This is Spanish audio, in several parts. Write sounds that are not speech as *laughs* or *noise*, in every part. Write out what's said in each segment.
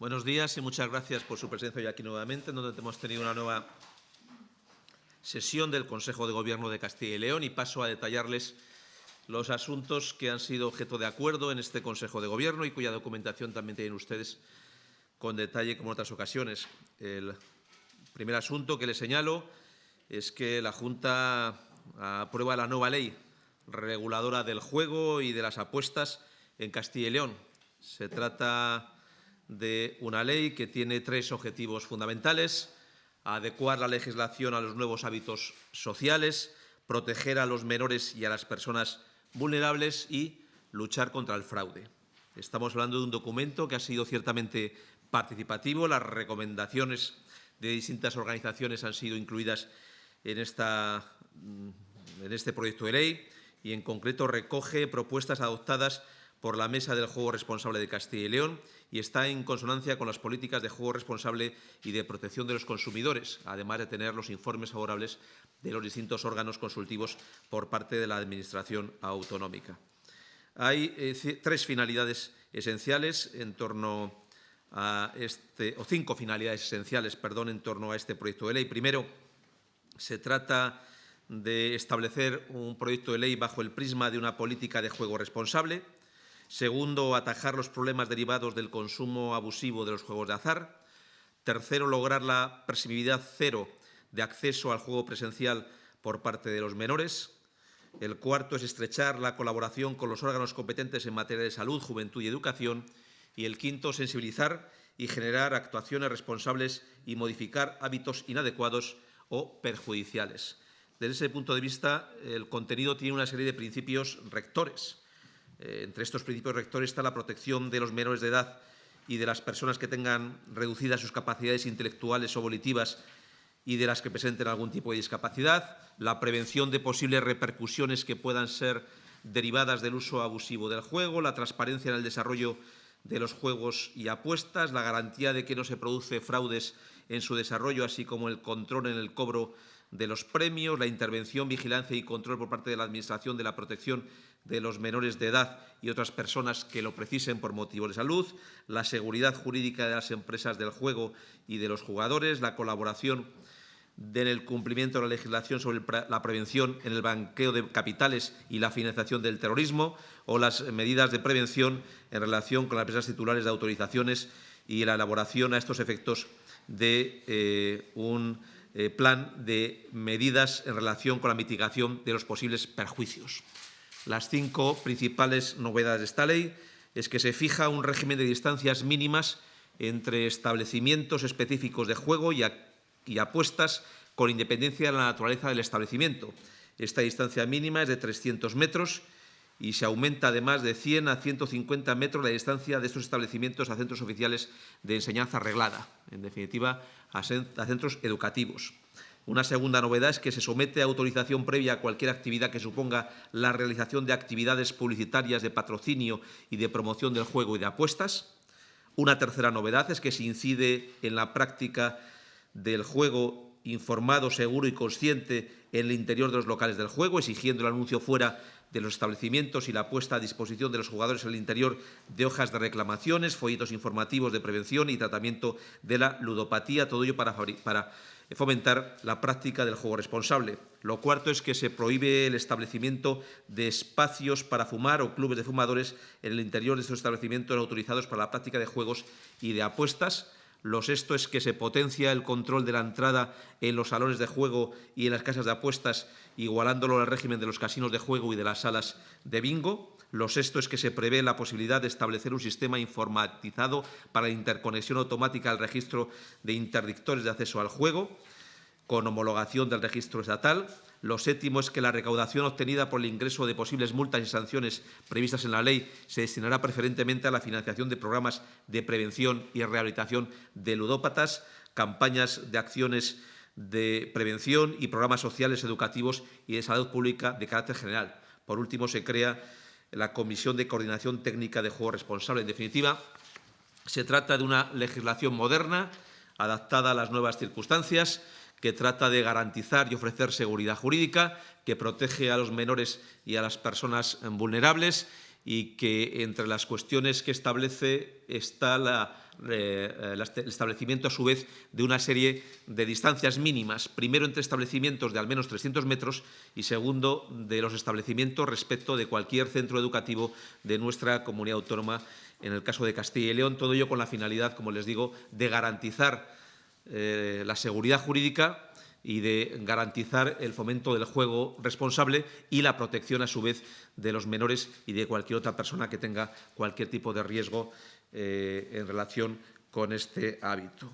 Buenos días y muchas gracias por su presencia hoy aquí nuevamente, en donde hemos tenido una nueva sesión del Consejo de Gobierno de Castilla y León y paso a detallarles los asuntos que han sido objeto de acuerdo en este Consejo de Gobierno y cuya documentación también tienen ustedes con detalle como en otras ocasiones. El primer asunto que le señalo es que la Junta aprueba la nueva ley reguladora del juego y de las apuestas en Castilla y León. Se trata de una ley que tiene tres objetivos fundamentales. Adecuar la legislación a los nuevos hábitos sociales, proteger a los menores y a las personas vulnerables y luchar contra el fraude. Estamos hablando de un documento que ha sido ciertamente participativo. Las recomendaciones de distintas organizaciones han sido incluidas en, esta, mm, en este proyecto de ley y, en concreto, recoge propuestas adoptadas por la Mesa del Juego Responsable de Castilla y León y está en consonancia con las políticas de juego responsable y de protección de los consumidores, además de tener los informes favorables de los distintos órganos consultivos por parte de la Administración autonómica. Hay eh, tres finalidades esenciales en torno a este, o cinco finalidades esenciales, perdón, en torno a este proyecto de ley. Primero, se trata de establecer un proyecto de ley bajo el prisma de una política de juego responsable. Segundo, atajar los problemas derivados del consumo abusivo de los juegos de azar. Tercero, lograr la permisividad cero de acceso al juego presencial por parte de los menores. El cuarto es estrechar la colaboración con los órganos competentes en materia de salud, juventud y educación. Y el quinto, sensibilizar y generar actuaciones responsables y modificar hábitos inadecuados o perjudiciales. Desde ese punto de vista, el contenido tiene una serie de principios rectores. Eh, entre estos principios rectores está la protección de los menores de edad y de las personas que tengan reducidas sus capacidades intelectuales o volitivas y de las que presenten algún tipo de discapacidad, la prevención de posibles repercusiones que puedan ser derivadas del uso abusivo del juego, la transparencia en el desarrollo de los juegos y apuestas, la garantía de que no se produce fraudes en su desarrollo, así como el control en el cobro de los premios, la intervención, vigilancia y control por parte de la Administración de la protección de los menores de edad y otras personas que lo precisen por motivos de salud, la seguridad jurídica de las empresas del juego y de los jugadores, la colaboración en el cumplimiento de la legislación sobre la prevención en el banqueo de capitales y la financiación del terrorismo o las medidas de prevención en relación con las empresas titulares de autorizaciones y la elaboración a estos efectos de eh, un eh, plan de medidas en relación con la mitigación de los posibles perjuicios. Las cinco principales novedades de esta ley es que se fija un régimen de distancias mínimas entre establecimientos específicos de juego y, y apuestas con independencia de la naturaleza del establecimiento. Esta distancia mínima es de 300 metros y se aumenta además de 100 a 150 metros la distancia de estos establecimientos a centros oficiales de enseñanza reglada, en definitiva, a centros educativos. Una segunda novedad es que se somete a autorización previa a cualquier actividad que suponga la realización de actividades publicitarias de patrocinio y de promoción del juego y de apuestas. Una tercera novedad es que se incide en la práctica del juego informado, seguro y consciente en el interior de los locales del juego, exigiendo el anuncio fuera de los establecimientos y la puesta a disposición de los jugadores en el interior de hojas de reclamaciones, folletos informativos de prevención y tratamiento de la ludopatía, todo ello para, fomentar la práctica del juego responsable. Lo cuarto es que se prohíbe el establecimiento de espacios para fumar o clubes de fumadores en el interior de estos establecimientos autorizados para la práctica de juegos y de apuestas, lo sexto es que se potencia el control de la entrada en los salones de juego y en las casas de apuestas, igualándolo al régimen de los casinos de juego y de las salas de bingo. Lo sexto es que se prevé la posibilidad de establecer un sistema informatizado para la interconexión automática al registro de interdictores de acceso al juego, con homologación del registro estatal. Lo séptimo es que la recaudación obtenida por el ingreso de posibles multas y sanciones previstas en la ley se destinará preferentemente a la financiación de programas de prevención y rehabilitación de ludópatas, campañas de acciones de prevención y programas sociales, educativos y de salud pública de carácter general. Por último, se crea la Comisión de Coordinación Técnica de Juego Responsable. En definitiva, se trata de una legislación moderna, adaptada a las nuevas circunstancias, que trata de garantizar y ofrecer seguridad jurídica, que protege a los menores y a las personas vulnerables y que entre las cuestiones que establece está la, eh, el establecimiento, a su vez, de una serie de distancias mínimas, primero entre establecimientos de al menos 300 metros y segundo, de los establecimientos respecto de cualquier centro educativo de nuestra comunidad autónoma, en el caso de Castilla y León, todo ello con la finalidad, como les digo, de garantizar eh, la seguridad jurídica y de garantizar el fomento del juego responsable y la protección, a su vez, de los menores y de cualquier otra persona que tenga cualquier tipo de riesgo eh, en relación con este hábito.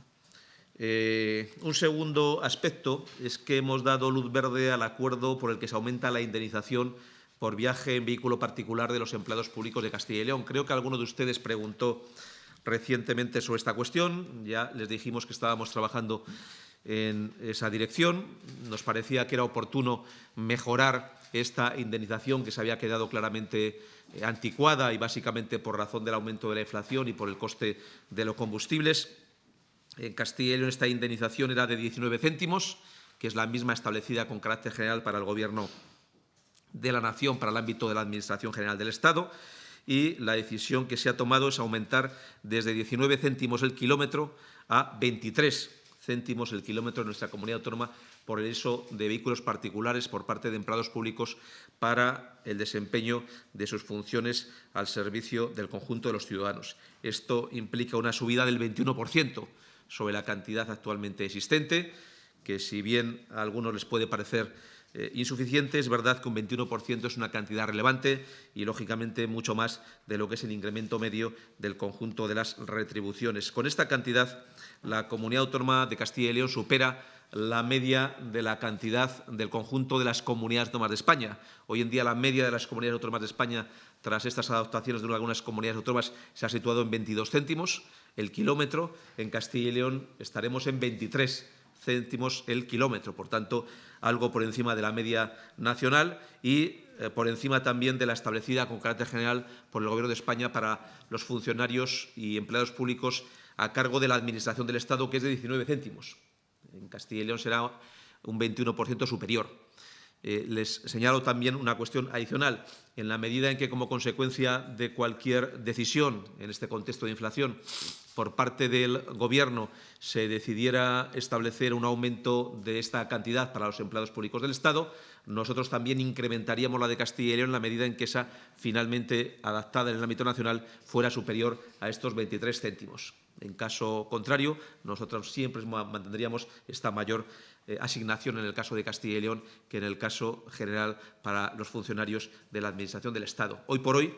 Eh, un segundo aspecto es que hemos dado luz verde al acuerdo por el que se aumenta la indemnización por viaje en vehículo particular de los empleados públicos de Castilla y León. Creo que alguno de ustedes preguntó recientemente sobre esta cuestión. Ya les dijimos que estábamos trabajando en esa dirección. Nos parecía que era oportuno mejorar esta indemnización que se había quedado claramente eh, anticuada y básicamente por razón del aumento de la inflación y por el coste de los combustibles. En León esta indemnización era de 19 céntimos, que es la misma establecida con carácter general para el Gobierno de la Nación, para el ámbito de la Administración General del Estado. Y la decisión que se ha tomado es aumentar desde 19 céntimos el kilómetro a 23 céntimos el kilómetro en nuestra comunidad autónoma por el uso de vehículos particulares por parte de empleados públicos para el desempeño de sus funciones al servicio del conjunto de los ciudadanos. Esto implica una subida del 21% sobre la cantidad actualmente existente, que si bien a algunos les puede parecer eh, insuficiente, es verdad que un 21% es una cantidad relevante y, lógicamente, mucho más de lo que es el incremento medio del conjunto de las retribuciones. Con esta cantidad, la Comunidad Autónoma de Castilla y León supera la media de la cantidad del conjunto de las comunidades autónomas de España. Hoy en día la media de las comunidades autónomas de España, tras estas adaptaciones de algunas comunidades autónomas, se ha situado en 22 céntimos el kilómetro. En Castilla y León estaremos en 23 céntimos el kilómetro, por tanto, algo por encima de la media nacional y eh, por encima también de la establecida con carácter general por el Gobierno de España para los funcionarios y empleados públicos a cargo de la Administración del Estado, que es de 19 céntimos. En Castilla y León será un 21% superior. Eh, les señalo también una cuestión adicional. En la medida en que, como consecuencia de cualquier decisión en este contexto de inflación, por parte del Gobierno se decidiera establecer un aumento de esta cantidad para los empleados públicos del Estado, nosotros también incrementaríamos la de Castilla y León en la medida en que esa, finalmente adaptada en el ámbito nacional, fuera superior a estos 23 céntimos. En caso contrario, nosotros siempre mantendríamos esta mayor eh, asignación en el caso de Castilla y León que en el caso general para los funcionarios de la Administración del Estado. Hoy por hoy,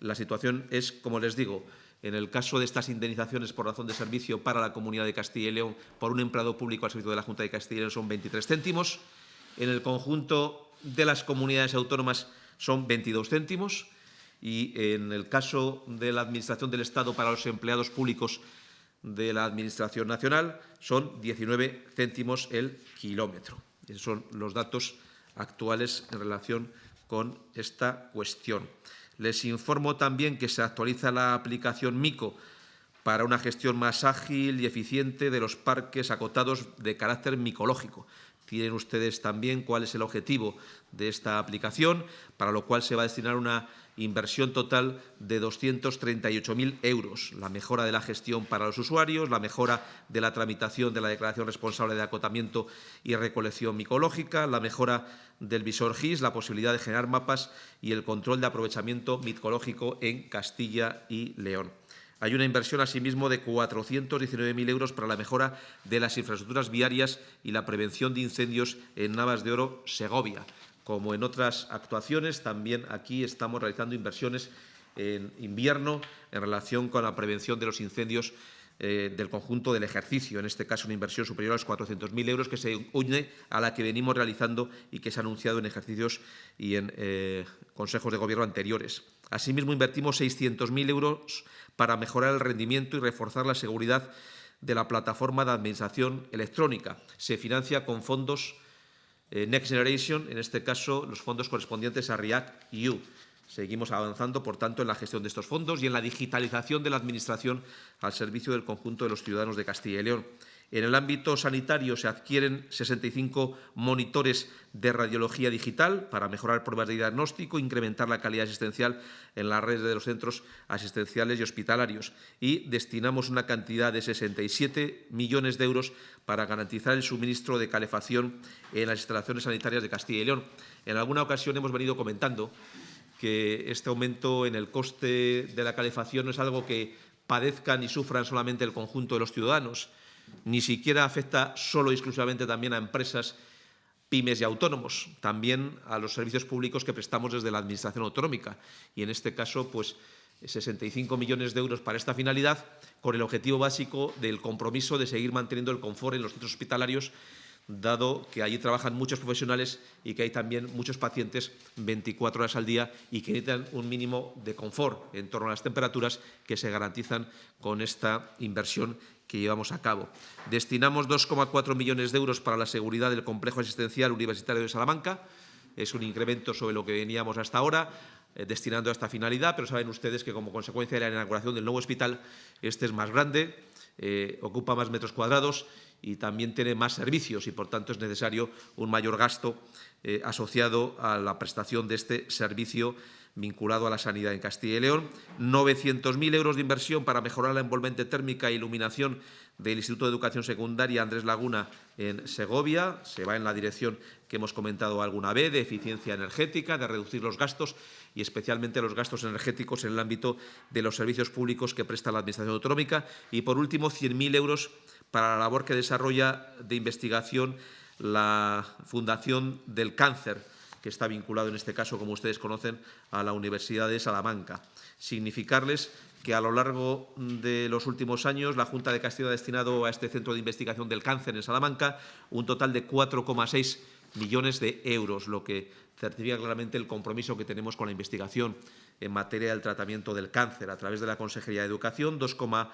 la situación es, como les digo, en el caso de estas indemnizaciones por razón de servicio para la Comunidad de Castilla y León por un empleado público al servicio de la Junta de Castilla y León son 23 céntimos. En el conjunto de las comunidades autónomas son 22 céntimos y en el caso de la Administración del Estado para los empleados públicos de la Administración Nacional son 19 céntimos el kilómetro. Esos son los datos actuales en relación con esta cuestión. Les informo también que se actualiza la aplicación MICO para una gestión más ágil y eficiente de los parques acotados de carácter micológico. Tienen ustedes también cuál es el objetivo de esta aplicación, para lo cual se va a destinar una inversión total de 238.000 euros. La mejora de la gestión para los usuarios, la mejora de la tramitación de la declaración responsable de acotamiento y recolección micológica, la mejora del visor GIS, la posibilidad de generar mapas y el control de aprovechamiento micológico en Castilla y León. Hay una inversión, asimismo, de 419.000 euros para la mejora de las infraestructuras viarias y la prevención de incendios en Navas de Oro, Segovia. Como en otras actuaciones, también aquí estamos realizando inversiones en invierno en relación con la prevención de los incendios eh, del conjunto del ejercicio, en este caso una inversión superior a los 400.000 euros que se une a la que venimos realizando y que se ha anunciado en ejercicios y en eh, consejos de gobierno anteriores. Asimismo, invertimos 600.000 euros para mejorar el rendimiento y reforzar la seguridad de la plataforma de administración electrónica. Se financia con fondos eh, Next Generation, en este caso los fondos correspondientes a REACT-EU. Seguimos avanzando, por tanto, en la gestión de estos fondos y en la digitalización de la Administración al servicio del conjunto de los ciudadanos de Castilla y León. En el ámbito sanitario se adquieren 65 monitores de radiología digital para mejorar pruebas de diagnóstico, incrementar la calidad asistencial en la red de los centros asistenciales y hospitalarios. Y destinamos una cantidad de 67 millones de euros para garantizar el suministro de calefacción en las instalaciones sanitarias de Castilla y León. En alguna ocasión hemos venido comentando que este aumento en el coste de la calefacción no es algo que padezcan y sufran solamente el conjunto de los ciudadanos, ni siquiera afecta solo y exclusivamente también a empresas, pymes y autónomos, también a los servicios públicos que prestamos desde la Administración autonómica. Y en este caso, pues 65 millones de euros para esta finalidad, con el objetivo básico del compromiso de seguir manteniendo el confort en los centros hospitalarios dado que allí trabajan muchos profesionales y que hay también muchos pacientes 24 horas al día y que necesitan un mínimo de confort en torno a las temperaturas que se garantizan con esta inversión que llevamos a cabo. Destinamos 2,4 millones de euros para la seguridad del complejo asistencial universitario de Salamanca. Es un incremento sobre lo que veníamos hasta ahora, eh, destinando a esta finalidad, pero saben ustedes que como consecuencia de la inauguración del nuevo hospital, este es más grande, eh, ocupa más metros cuadrados y también tiene más servicios y, por tanto, es necesario un mayor gasto eh, asociado a la prestación de este servicio vinculado a la sanidad en Castilla y León. 900.000 euros de inversión para mejorar la envolvente térmica e iluminación del Instituto de Educación Secundaria Andrés Laguna en Segovia. Se va en la dirección que hemos comentado alguna vez, de eficiencia energética, de reducir los gastos y especialmente los gastos energéticos en el ámbito de los servicios públicos que presta la Administración autonómica. Y, por último, 100.000 euros para la labor que desarrolla de investigación la Fundación del Cáncer, que está vinculado en este caso, como ustedes conocen, a la Universidad de Salamanca. Significarles que a lo largo de los últimos años la Junta de Castilla ha destinado a este Centro de Investigación del Cáncer en Salamanca un total de 4,6 millones de euros, lo que certifica claramente el compromiso que tenemos con la investigación en materia del tratamiento del cáncer a través de la Consejería de Educación, 2,1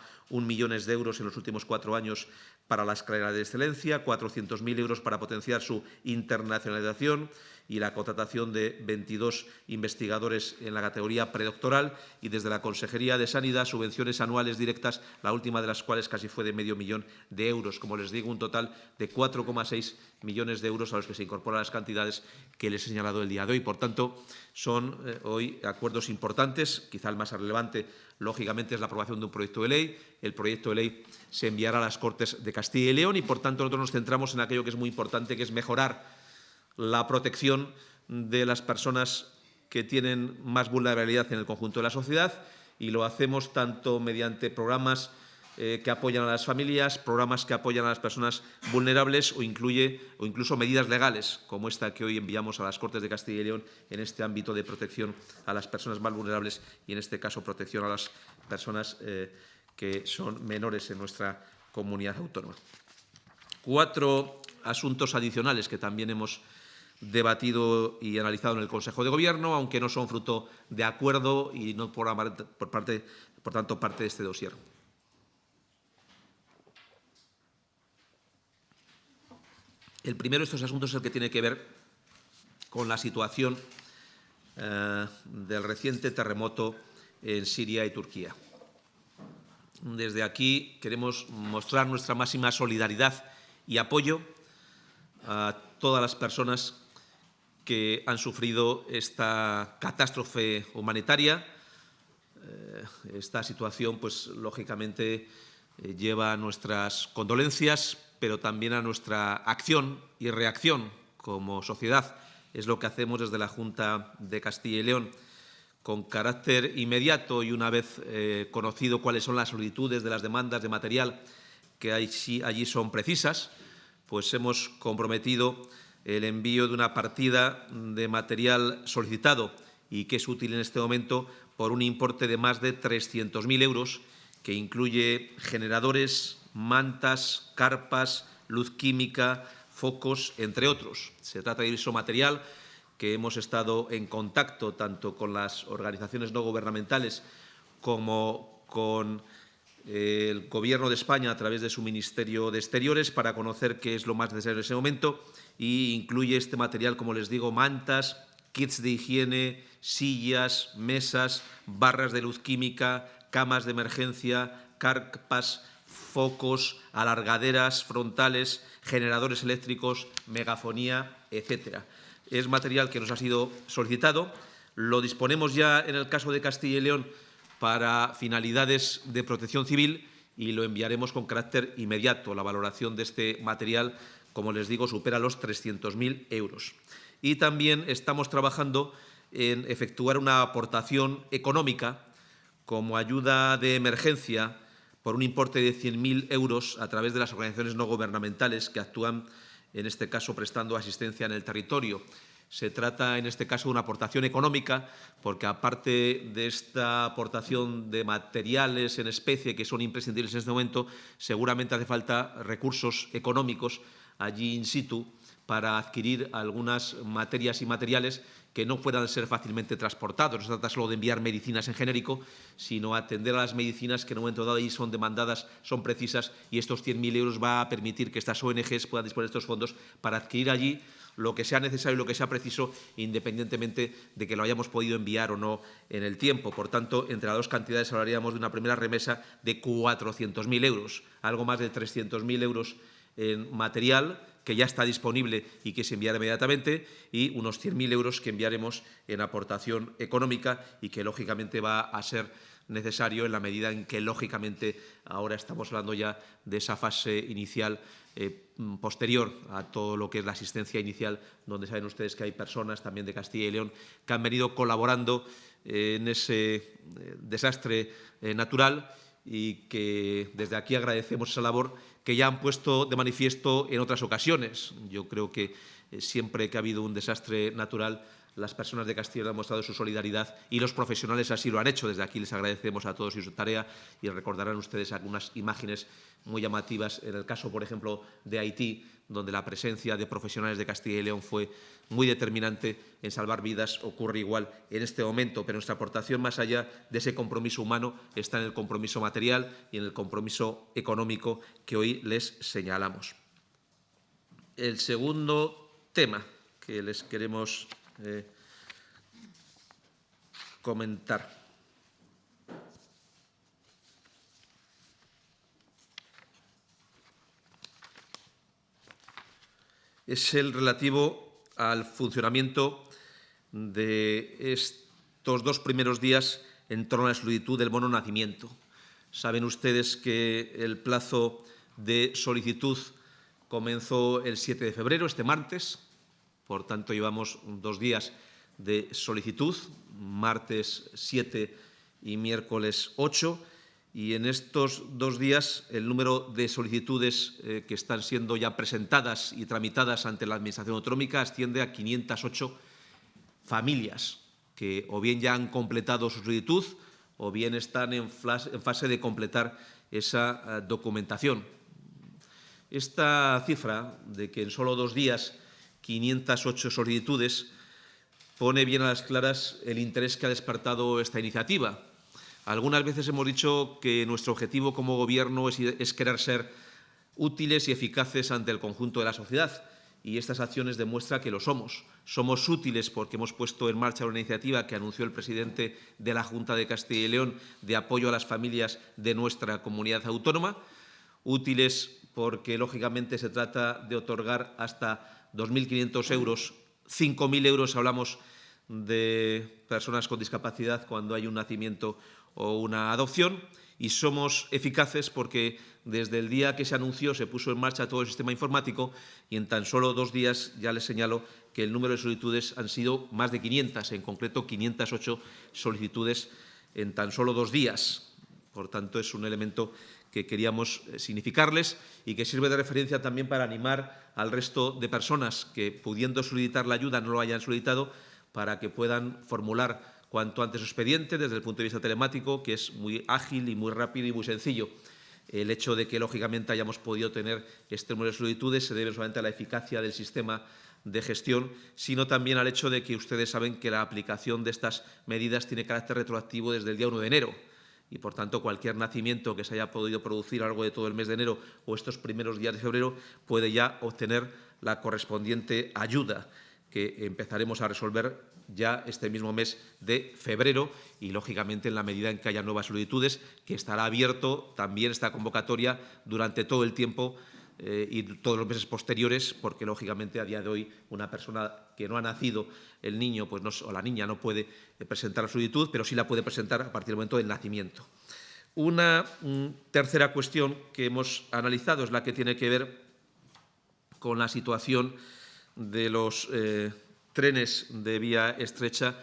millones de euros en los últimos cuatro años para la escalera de excelencia, 400.000 euros para potenciar su internacionalización y la contratación de 22 investigadores en la categoría predoctoral y desde la Consejería de Sanidad subvenciones anuales directas, la última de las cuales casi fue de medio millón de euros. Como les digo, un total de 4,6 millones de euros a los que se incorporan las cantidades que les he señalado el día de hoy. Por tanto, son eh, hoy acuerdos importantes, quizá el más relevante, lógicamente, es la aprobación de un proyecto de ley. El proyecto de ley se enviará a las Cortes de Castilla y León y, por tanto, nosotros nos centramos en aquello que es muy importante, que es mejorar la protección de las personas que tienen más vulnerabilidad en el conjunto de la sociedad y lo hacemos tanto mediante programas eh, que apoyan a las familias, programas que apoyan a las personas vulnerables o, incluye, o incluso medidas legales como esta que hoy enviamos a las Cortes de Castilla y León en este ámbito de protección a las personas más vulnerables y, en este caso, protección a las personas eh, que son menores en nuestra comunidad autónoma. Cuatro asuntos adicionales que también hemos debatido y analizado en el Consejo de Gobierno, aunque no son fruto de acuerdo y no por, parte, por tanto parte de este dossier. El primero de estos asuntos es el que tiene que ver con la situación eh, del reciente terremoto en Siria y Turquía. Desde aquí queremos mostrar nuestra máxima solidaridad y apoyo a todas las personas que han sufrido esta catástrofe humanitaria. Eh, esta situación, pues, lógicamente, eh, lleva a nuestras condolencias, pero también a nuestra acción y reacción como sociedad. Es lo que hacemos desde la Junta de Castilla y León. Con carácter inmediato y una vez eh, conocido cuáles son las solicitudes de las demandas de material que allí son precisas, pues hemos comprometido el envío de una partida de material solicitado y que es útil en este momento por un importe de más de 300.000 euros, que incluye generadores, mantas, carpas, luz química, focos, entre otros. Se trata de eso material que hemos estado en contacto tanto con las organizaciones no gubernamentales como con el Gobierno de España a través de su Ministerio de Exteriores para conocer qué es lo más necesario en ese momento y incluye este material, como les digo, mantas, kits de higiene, sillas, mesas, barras de luz química, camas de emergencia, carpas, focos, alargaderas frontales, generadores eléctricos, megafonía, etcétera. Es material que nos ha sido solicitado. Lo disponemos ya en el caso de Castilla y León para finalidades de protección civil y lo enviaremos con carácter inmediato. La valoración de este material, como les digo, supera los 300.000 euros. Y también estamos trabajando en efectuar una aportación económica como ayuda de emergencia por un importe de 100.000 euros a través de las organizaciones no gubernamentales que actúan, en este caso, prestando asistencia en el territorio. Se trata, en este caso, de una aportación económica, porque aparte de esta aportación de materiales en especie que son imprescindibles en este momento, seguramente hace falta recursos económicos allí in situ para adquirir algunas materias y materiales que no puedan ser fácilmente transportados. No se trata solo de enviar medicinas en genérico, sino atender a las medicinas que en un momento dado ahí son demandadas, son precisas, y estos 100.000 euros va a permitir que estas ONGs puedan disponer de estos fondos para adquirir allí lo que sea necesario y lo que sea preciso, independientemente de que lo hayamos podido enviar o no en el tiempo. Por tanto, entre las dos cantidades hablaríamos de una primera remesa de 400.000 euros, algo más de 300.000 euros en material que ya está disponible y que se enviará inmediatamente, y unos 100.000 euros que enviaremos en aportación económica y que, lógicamente, va a ser necesario en la medida en que, lógicamente, ahora estamos hablando ya de esa fase inicial eh, posterior a todo lo que es la asistencia inicial, donde saben ustedes que hay personas también de Castilla y León que han venido colaborando en ese eh, desastre eh, natural y que desde aquí agradecemos esa labor que ya han puesto de manifiesto en otras ocasiones. Yo creo que eh, siempre que ha habido un desastre natural, las personas de Castilla han mostrado su solidaridad y los profesionales así lo han hecho. Desde aquí les agradecemos a todos y su tarea y recordarán ustedes algunas imágenes muy llamativas. En el caso, por ejemplo, de Haití, donde la presencia de profesionales de Castilla y León fue muy determinante en salvar vidas, ocurre igual en este momento, pero nuestra aportación más allá de ese compromiso humano está en el compromiso material y en el compromiso económico que hoy les señalamos. El segundo tema que les queremos comentar. Es el relativo al funcionamiento de estos dos primeros días en torno a la solicitud del bono nacimiento. Saben ustedes que el plazo de solicitud comenzó el 7 de febrero, este martes, por tanto, llevamos dos días de solicitud, martes 7 y miércoles 8, y en estos dos días el número de solicitudes eh, que están siendo ya presentadas y tramitadas ante la Administración Autonómica asciende a 508 familias que o bien ya han completado su solicitud o bien están en, fase de completar esa eh, documentación. Esta cifra de que en solo dos días 508 solicitudes, pone bien a las claras el interés que ha despertado esta iniciativa. Algunas veces hemos dicho que nuestro objetivo como Gobierno es, querer ser útiles y eficaces ante el conjunto de la sociedad y estas acciones demuestran que lo somos. Somos útiles porque hemos puesto en marcha una iniciativa que anunció el presidente de la Junta de Castilla y León de apoyo a las familias de nuestra comunidad autónoma. Útiles porque, lógicamente, se trata de otorgar hasta 2.500 euros, 5.000 euros hablamos de personas con discapacidad cuando hay un nacimiento o una adopción y somos eficaces porque desde el día que se anunció se puso en marcha todo el sistema informático y en tan solo dos días ya les señalo que el número de solicitudes han sido más de 500, en concreto 508 solicitudes en tan solo dos días. Por tanto, es un elemento que queríamos eh, significarles y que sirve de referencia también para animar al resto de personas que, pudiendo solicitar la ayuda, no lo hayan solicitado, para que puedan formular cuanto antes su expediente desde el punto de vista telemático, que es muy ágil y muy rápido y muy sencillo. El hecho de que, lógicamente, hayamos podido tener este número de solicitudes se debe solamente a la eficacia del sistema de gestión, sino también al hecho de que ustedes saben que la aplicación de estas medidas tiene carácter retroactivo desde el día 1 de enero y, por tanto, cualquier nacimiento que se haya podido producir a lo largo de todo el mes de enero o estos primeros días de febrero puede ya obtener la correspondiente ayuda. que empezaremos a resolver ya este mismo mes de febrero y, lógicamente, en la medida en que haya nuevas solicitudes, que estará abierto también esta convocatoria durante todo el tiempo eh, y todos los meses posteriores, porque, lógicamente, a día de hoy una persona que no ha nacido, el niño pues o la niña, no puede eh, presentar la solicitud, pero sí la puede presentar a partir del momento del nacimiento. Una mm, tercera cuestión que hemos analizado es la que tiene que ver con la situación de los eh, trenes de vía estrecha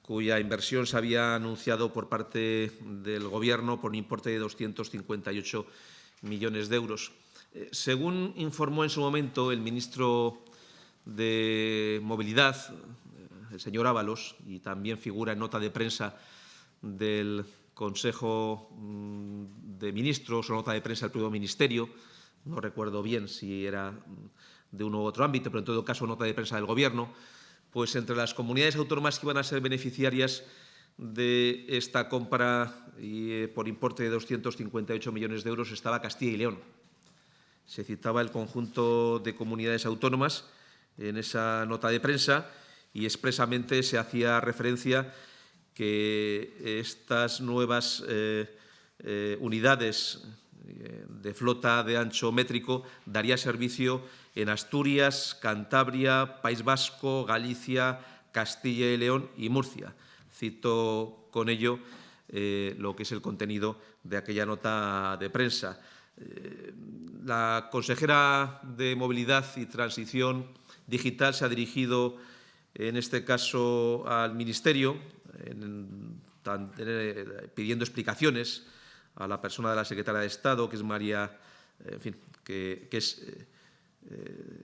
cuya inversión se había anunciado por parte del Gobierno por un importe de 258 millones de euros. Eh, según informó en su momento el ministro de Movilidad, eh, el señor Ábalos, y también figura en nota de prensa del Consejo mm, de Ministros o nota de prensa del propio Ministerio, no recuerdo bien si era de uno u otro ámbito, pero en todo caso nota de prensa del Gobierno, pues entre las comunidades autónomas que iban a ser beneficiarias de esta compra y, eh, por importe de 258 millones de euros estaba Castilla y León. Se citaba el conjunto de comunidades autónomas en esa nota de prensa y expresamente se hacía referencia que estas nuevas eh, eh, unidades de flota de ancho métrico daría servicio en Asturias, Cantabria, País Vasco, Galicia, Castilla y León y Murcia. Cito con ello eh, lo que es el contenido de aquella nota de prensa. Eh, la consejera de Movilidad y Transición Digital se ha dirigido, en este caso, al Ministerio, pidiendo explicaciones a la persona de la secretaria de Estado, que es María, en fin, que, que es eh, eh,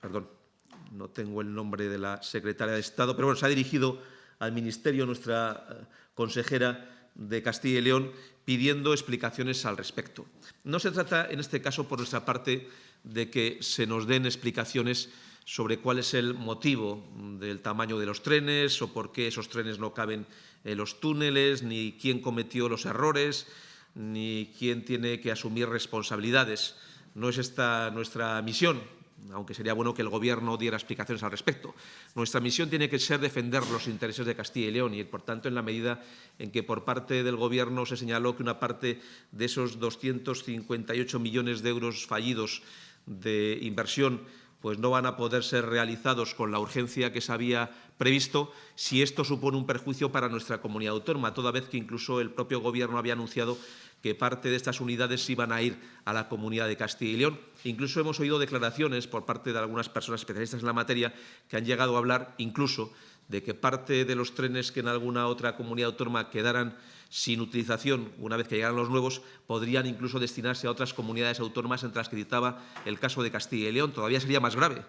perdón, no tengo el nombre de la secretaria de Estado, pero bueno, se ha dirigido al Ministerio nuestra eh, consejera de Castilla y León pidiendo explicaciones al respecto. No se trata, en este caso, por nuestra parte, de que se nos den explicaciones sobre cuál es el motivo del tamaño de los trenes o por qué esos trenes no caben en los túneles, ni quién cometió los errores, ni quién tiene que asumir responsabilidades. No es esta nuestra misión, aunque sería bueno que el Gobierno diera explicaciones al respecto. Nuestra misión tiene que ser defender los intereses de Castilla y León y, por tanto, en la medida en que por parte del Gobierno se señaló que una parte de esos 258 millones de euros fallidos de inversión pues no van a poder ser realizados con la urgencia que se había previsto si esto supone un perjuicio para nuestra comunidad autónoma, toda vez que incluso el propio Gobierno había anunciado que parte de estas unidades iban a ir a la comunidad de Castilla y León. Incluso hemos oído declaraciones por parte de algunas personas especialistas en la materia que han llegado a hablar incluso de que parte de los trenes que en alguna otra comunidad autónoma quedaran sin utilización una vez que llegaran los nuevos, podrían incluso destinarse a otras comunidades autónomas entre las que citaba el caso de Castilla y León. Todavía sería más grave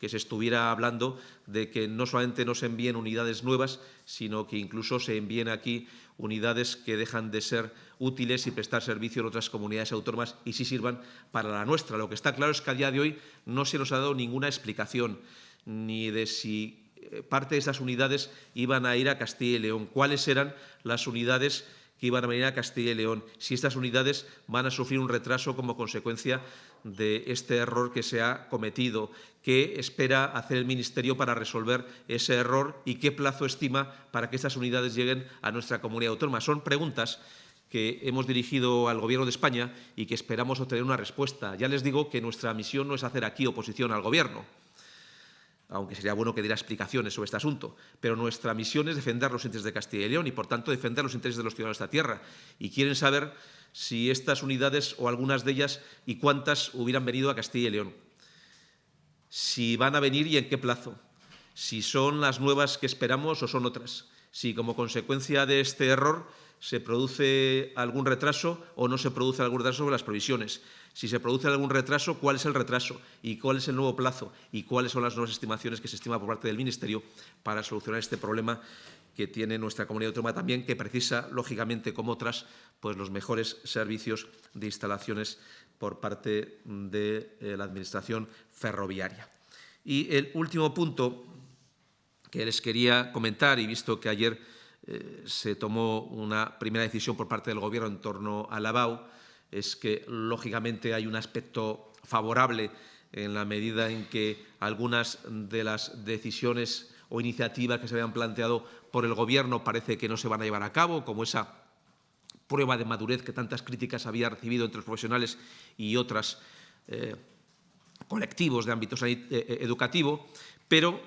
que se estuviera hablando de que no solamente no se envíen unidades nuevas, sino que incluso se envíen aquí unidades que dejan de ser útiles y prestar servicio en otras comunidades autónomas y sí sirvan para la nuestra. Lo que está claro es que a día de hoy no se nos ha dado ninguna explicación ni de si eh, parte de esas unidades iban a ir a Castilla y León, cuáles eran las unidades que iban a venir a Castilla y León, si estas unidades van a sufrir un retraso como consecuencia de este error que se ha cometido, qué espera hacer el Ministerio para resolver ese error y qué plazo estima para que estas unidades lleguen a nuestra comunidad autónoma. Son preguntas que hemos dirigido al Gobierno de España y que esperamos obtener una respuesta. Ya les digo que nuestra misión no es hacer aquí oposición al Gobierno aunque sería bueno que diera explicaciones sobre este asunto, pero nuestra misión es defender los intereses de Castilla y León y, por tanto, defender los intereses de los ciudadanos de esta tierra. Y quieren saber si estas unidades o algunas de ellas y cuántas hubieran venido a Castilla y León, si van a venir y en qué plazo, si son las nuevas que esperamos o son otras, si como consecuencia de este error se produce algún retraso o no se produce algún retraso sobre las provisiones. Si se produce algún retraso, ¿cuál es el retraso? ¿Y cuál es el nuevo plazo? ¿Y cuáles son las nuevas estimaciones que se estima por parte del Ministerio para solucionar este problema que tiene nuestra comunidad autónoma también, que precisa, lógicamente, como otras, pues los mejores servicios de instalaciones por parte de eh, la Administración ferroviaria. Y el último punto que les quería comentar, y visto que ayer eh, se tomó una primera decisión por parte del Gobierno en torno a la BAU, es que, lógicamente, hay un aspecto favorable en la medida en que algunas de las decisiones o iniciativas que se habían planteado por el Gobierno parece que no se van a llevar a cabo, como esa prueba de madurez que tantas críticas había recibido entre los profesionales y otros eh, colectivos de ámbito eh, educativo, pero,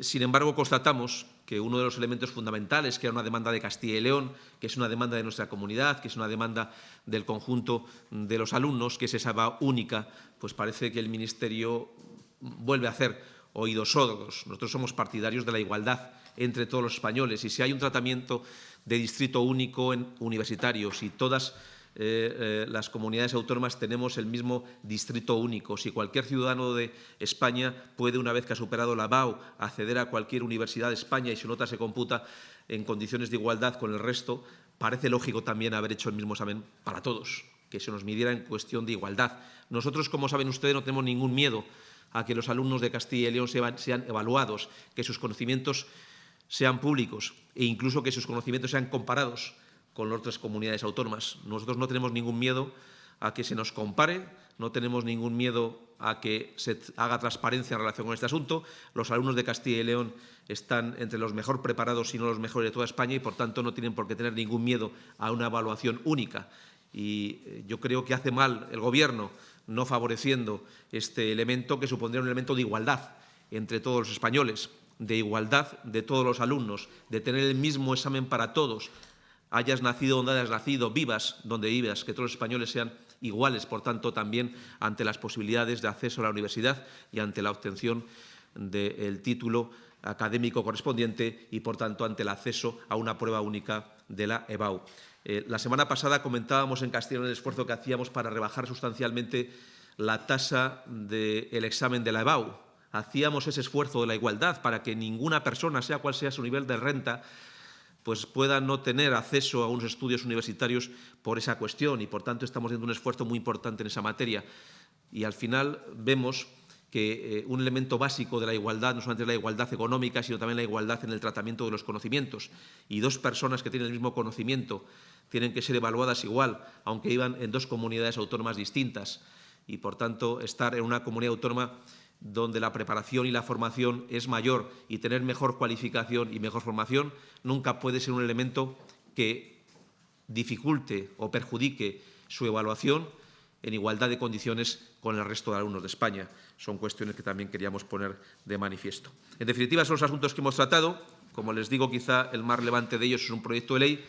sin embargo, constatamos que uno de los elementos fundamentales, que era una demanda de Castilla y León, que es una demanda de nuestra comunidad, que es una demanda del conjunto de los alumnos, que es esa va única, pues parece que el Ministerio vuelve a hacer oídos sordos. Nosotros somos partidarios de la igualdad entre todos los españoles y si hay un tratamiento de distrito único en universitarios y todas eh, eh, las comunidades autónomas tenemos el mismo distrito único. Si cualquier ciudadano de España puede, una vez que ha superado la BAU, acceder a cualquier universidad de España y su nota se computa en condiciones de igualdad con el resto, parece lógico también haber hecho el mismo examen para todos, que se nos midiera en cuestión de igualdad. Nosotros, como saben ustedes, no tenemos ningún miedo a que los alumnos de Castilla y León sean evaluados, que sus conocimientos sean públicos e incluso que sus conocimientos sean comparados con otras comunidades autónomas. Nosotros no tenemos ningún miedo a que se nos compare, no tenemos ningún miedo a que se haga transparencia en relación con este asunto. Los alumnos de Castilla y León están entre los mejor preparados, si no los mejores de toda España, y por tanto no tienen por qué tener ningún miedo a una evaluación única. Y eh, yo creo que hace mal el Gobierno no favoreciendo este elemento que supondría un elemento de igualdad entre todos los españoles, de igualdad de todos los alumnos, de tener el mismo examen para todos, hayas nacido donde hayas nacido, vivas donde vivas, que todos los españoles sean iguales, por tanto, también ante las posibilidades de acceso a la universidad y ante la obtención del título académico correspondiente y, por tanto, ante el acceso a una prueba única de la EBAU. Eh, la semana pasada comentábamos en Castellón el esfuerzo que hacíamos para rebajar sustancialmente la tasa del examen de la EBAU. Hacíamos ese esfuerzo de la igualdad para que ninguna persona, sea cual sea su nivel de renta, pues pueda no tener acceso a unos estudios universitarios por esa cuestión y, por tanto, estamos haciendo un esfuerzo muy importante en esa materia. Y, al final, vemos que eh, un elemento básico de la igualdad no solamente es la igualdad económica, sino también la igualdad en el tratamiento de los conocimientos. Y dos personas que tienen el mismo conocimiento tienen que ser evaluadas igual, aunque iban en dos comunidades autónomas distintas. Y, por tanto, estar en una comunidad autónoma donde la preparación y la formación es mayor y tener mejor cualificación y mejor formación nunca puede ser un elemento que dificulte o perjudique su evaluación en igualdad de condiciones con el resto de alumnos de España. Son cuestiones que también queríamos poner de manifiesto. En definitiva, son los asuntos que hemos tratado. Como les digo, quizá el más relevante de ellos es un proyecto de ley,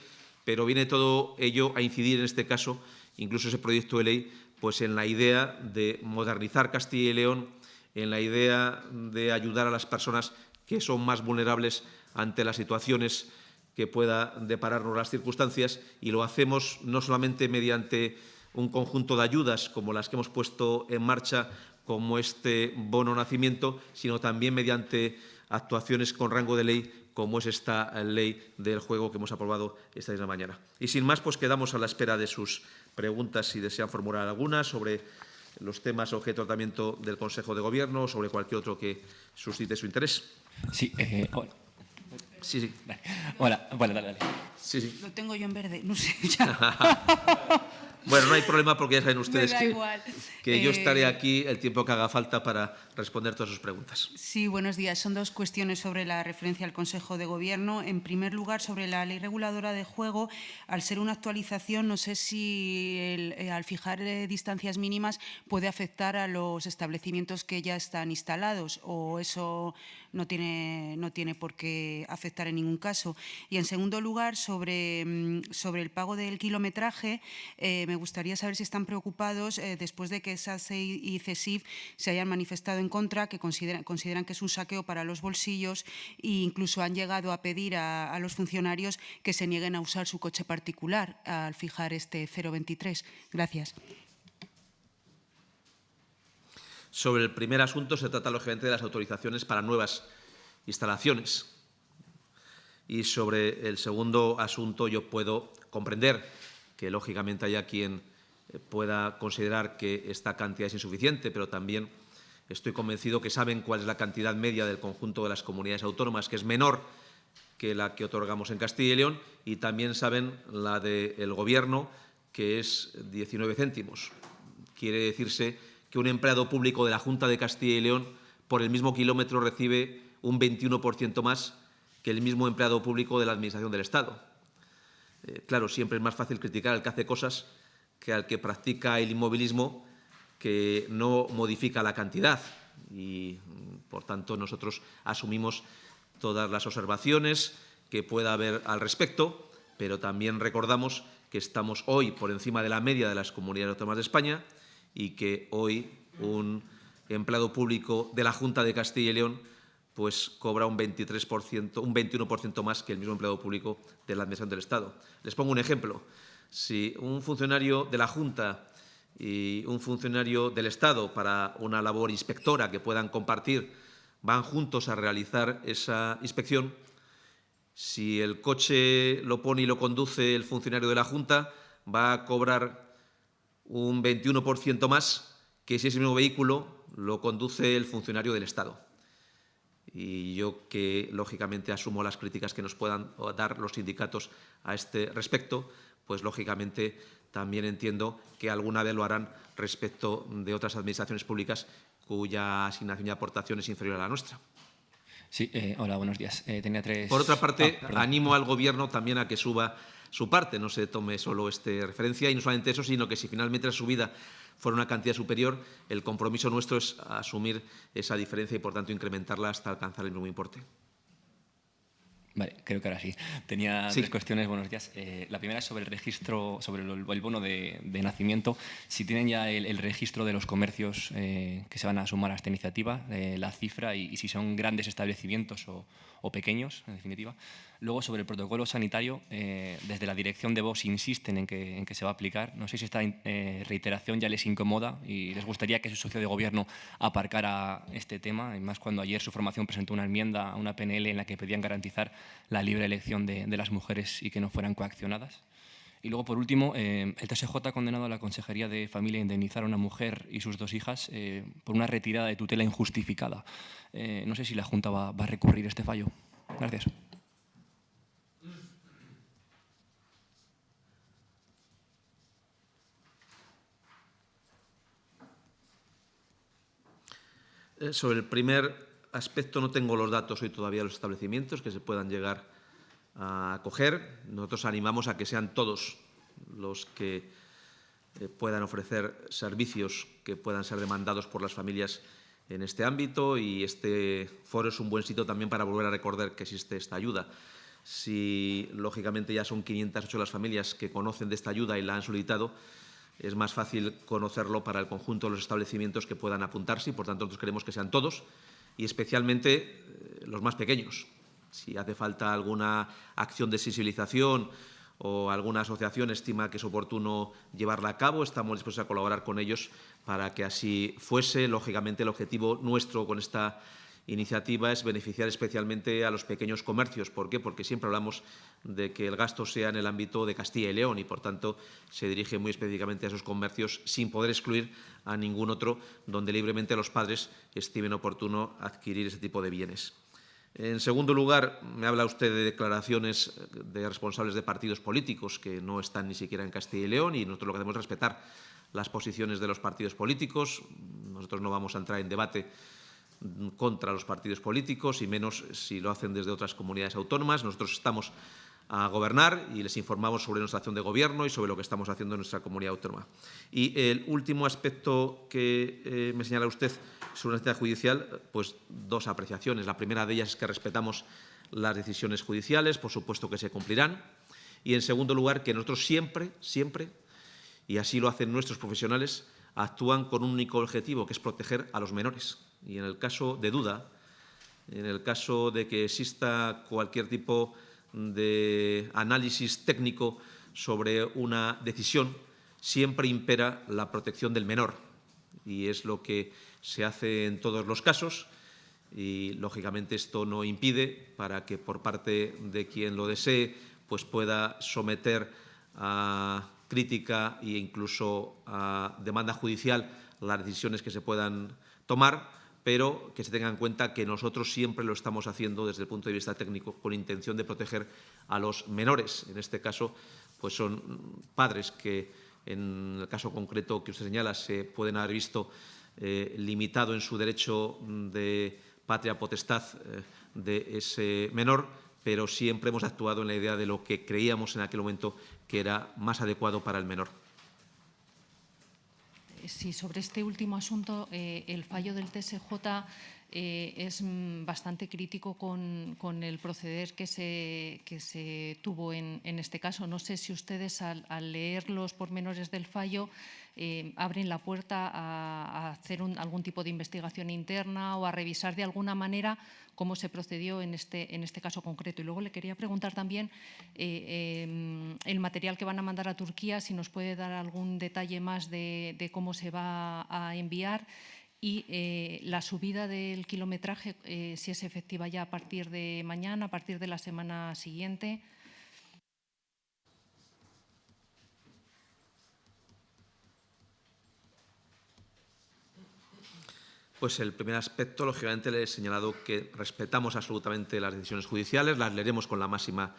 pero viene todo ello a incidir en este caso, incluso ese proyecto de ley, pues en la idea de modernizar Castilla y León en la idea de ayudar a las personas que son más vulnerables ante las situaciones que pueda depararnos las circunstancias y lo hacemos no solamente mediante un conjunto de ayudas como las que hemos puesto en marcha, como este bono nacimiento, sino también mediante actuaciones con rango de ley como es esta ley del juego que hemos aprobado esta misma mañana. Y sin más, pues quedamos a la espera de sus preguntas si desean formular alguna sobre los temas objeto de tratamiento del Consejo de Gobierno o sobre cualquier otro que suscite su interés. Sí, eh, hola. Sí, sí. Hola, bueno, dale, dale. Sí, sí. Lo tengo yo en verde, no sé, ya. *laughs* Bueno, no hay problema porque ya saben ustedes que, yo Eh, estaré aquí el tiempo que haga falta para responder todas sus preguntas. Sí, buenos días. Son dos cuestiones sobre la referencia al Consejo de Gobierno. En primer lugar, sobre la ley reguladora de juego, al ser una actualización, no sé si el- eh, al fijar eh, distancias mínimas puede afectar a los establecimientos que ya están instalados o eso no tiene, no tiene por qué afectar en ningún caso. Y en segundo lugar, sobre, mm, sobre el pago del kilometraje, eh, me gustaría saber si están preocupados eh, después de que SACE y CESIF se hayan manifestado en contra, que consideran, consideran que es un saqueo para los bolsillos e incluso han llegado a pedir a, a los funcionarios que se nieguen a usar su coche particular al fijar este 023. Gracias. Sobre el primer asunto se trata, lógicamente, de las autorizaciones para nuevas instalaciones. Y sobre el segundo asunto yo puedo comprender que, lógicamente, haya quien eh, pueda considerar que esta cantidad es insuficiente, pero también estoy convencido que saben cuál es la cantidad media del conjunto de las comunidades autónomas, que es menor que la que otorgamos en Castilla y León, y también saben la del Gobierno, que es 19 céntimos. Quiere decirse que un empleado público de la Junta de Castilla y León por el mismo kilómetro recibe un 21% más que el mismo empleado público de la Administración del Estado. Eh, claro, siempre es más fácil criticar al que hace cosas que al que practica el inmovilismo que no modifica la cantidad. Y, por tanto, nosotros asumimos todas las observaciones que pueda haber al respecto, pero también recordamos que estamos hoy por encima de la media de las comunidades autónomas de España y que hoy un empleado público de la Junta de Castilla y León pues cobra un 23%, un 21% más que el mismo empleado público de la Administración del Estado. Les pongo un ejemplo. Si un funcionario de la Junta y un funcionario del Estado para una labor inspectora que puedan compartir van juntos a realizar esa inspección, si el coche lo pone y lo conduce el funcionario de la Junta, va a cobrar un 21% más que si ese mismo vehículo lo conduce el funcionario del Estado. Y yo que, lógicamente, asumo las críticas que nos puedan dar los sindicatos a este respecto, pues, lógicamente, también entiendo que alguna vez lo harán respecto de otras administraciones públicas cuya asignación y aportación es inferior a la nuestra. Sí, eh, hola, buenos días. Eh, tenía tres... Por otra parte, ah, animo al Gobierno también a que suba su parte, no se tome solo este referencia, y no solamente eso, sino que si finalmente la subida fuera una cantidad superior, el compromiso nuestro es asumir esa diferencia y, por tanto, incrementarla hasta alcanzar el mismo importe. Vale, creo que ahora sí. Tenía tres cuestiones. Buenos días. Eh, la primera es sobre el registro, sobre el, bono de, nacimiento. Si tienen ya el, registro de los comercios eh, que se van a sumar a esta iniciativa, eh, la cifra y, si son grandes establecimientos o, o pequeños, en definitiva. Luego, sobre el protocolo sanitario, eh, desde la dirección de Vox insisten en que, en que, se va a aplicar. No sé si esta eh, reiteración ya les incomoda y les gustaría que su socio de gobierno aparcara este tema, y más cuando ayer su formación presentó una enmienda a una PNL en la que pedían garantizar la libre elección de, de las mujeres y que no fueran coaccionadas. Y luego, por último, eh, el TSJ ha condenado a la Consejería de Familia a indemnizar a una mujer y sus dos hijas eh, por una retirada de tutela injustificada. Eh, no sé si la Junta va, a recurrir este fallo. Gracias. Sobre el primer aspecto no tengo los datos hoy todavía de los establecimientos que se puedan llegar a acoger. Nosotros animamos a que sean todos los que eh, puedan ofrecer servicios que puedan ser demandados por las familias en este ámbito y este foro es un buen sitio también para volver a recordar que existe esta ayuda. Si, lógicamente, ya son 508 las familias que conocen de esta ayuda y la han solicitado, es más fácil conocerlo para el conjunto de los establecimientos que puedan apuntarse y, por tanto, nosotros queremos que sean todos y especialmente eh, los más pequeños, si hace falta alguna acción de sensibilización o alguna asociación estima que es oportuno llevarla a cabo, estamos dispuestos a colaborar con ellos para que así fuese. Lógicamente, el objetivo nuestro con esta iniciativa es beneficiar especialmente a los pequeños comercios. ¿Por qué? Porque siempre hablamos de que el gasto sea en el ámbito de Castilla y León y, por tanto, se dirige muy específicamente a esos comercios sin poder excluir a ningún otro donde libremente los padres estimen oportuno adquirir ese tipo de bienes. En segundo lugar, me habla usted de declaraciones de responsables de partidos políticos que no están ni siquiera en Castilla y León y nosotros lo que hacemos es respetar las posiciones de los partidos políticos. Nosotros no vamos a entrar en debate contra los partidos políticos y menos si lo hacen desde otras comunidades autónomas. Nosotros estamos a gobernar y les informamos sobre nuestra acción de gobierno y sobre lo que estamos haciendo en nuestra comunidad autónoma. Y el último aspecto que eh, me señala usted sobre la necesidad judicial, pues dos apreciaciones. La primera de ellas es que respetamos las decisiones judiciales, por supuesto que se cumplirán. Y, en segundo lugar, que nosotros siempre, siempre, y así lo hacen nuestros profesionales, actúan con un único objetivo, que es proteger a los menores. Y en el caso de duda, en el caso de que exista cualquier tipo de análisis técnico sobre una decisión, siempre impera la protección del menor. Y es lo que se hace en todos los casos y, lógicamente, esto no impide para que por parte de quien lo desee pues pueda someter a crítica e incluso a demanda judicial las decisiones que se puedan tomar, pero que se tenga en cuenta que nosotros siempre lo estamos haciendo desde el punto de vista técnico con intención de proteger a los menores. En este caso, pues son padres que, en el caso concreto que usted señala, se pueden haber visto eh, limitado en su derecho de patria potestad eh, de ese menor, pero siempre hemos actuado en la idea de lo que creíamos en aquel momento que era más adecuado para el menor. Sí, sobre este último asunto, eh, el fallo del TSJ eh, es mm, bastante crítico con, el proceder que se, que se tuvo en, este caso. No sé si ustedes al, leer los pormenores del fallo eh, abren la puerta a, hacer algún tipo de investigación interna o a revisar de alguna manera cómo se procedió en este, en este caso concreto. Y luego le quería preguntar también eh, em, el material que van a mandar a Turquía, si nos puede dar algún detalle más de, cómo se va a enviar y eh, la subida del kilometraje, eh, si es efectiva ya a partir de mañana, a partir de la semana siguiente. Pues el primer aspecto, lógicamente, le he señalado que respetamos absolutamente las decisiones judiciales, las leeremos con la máxima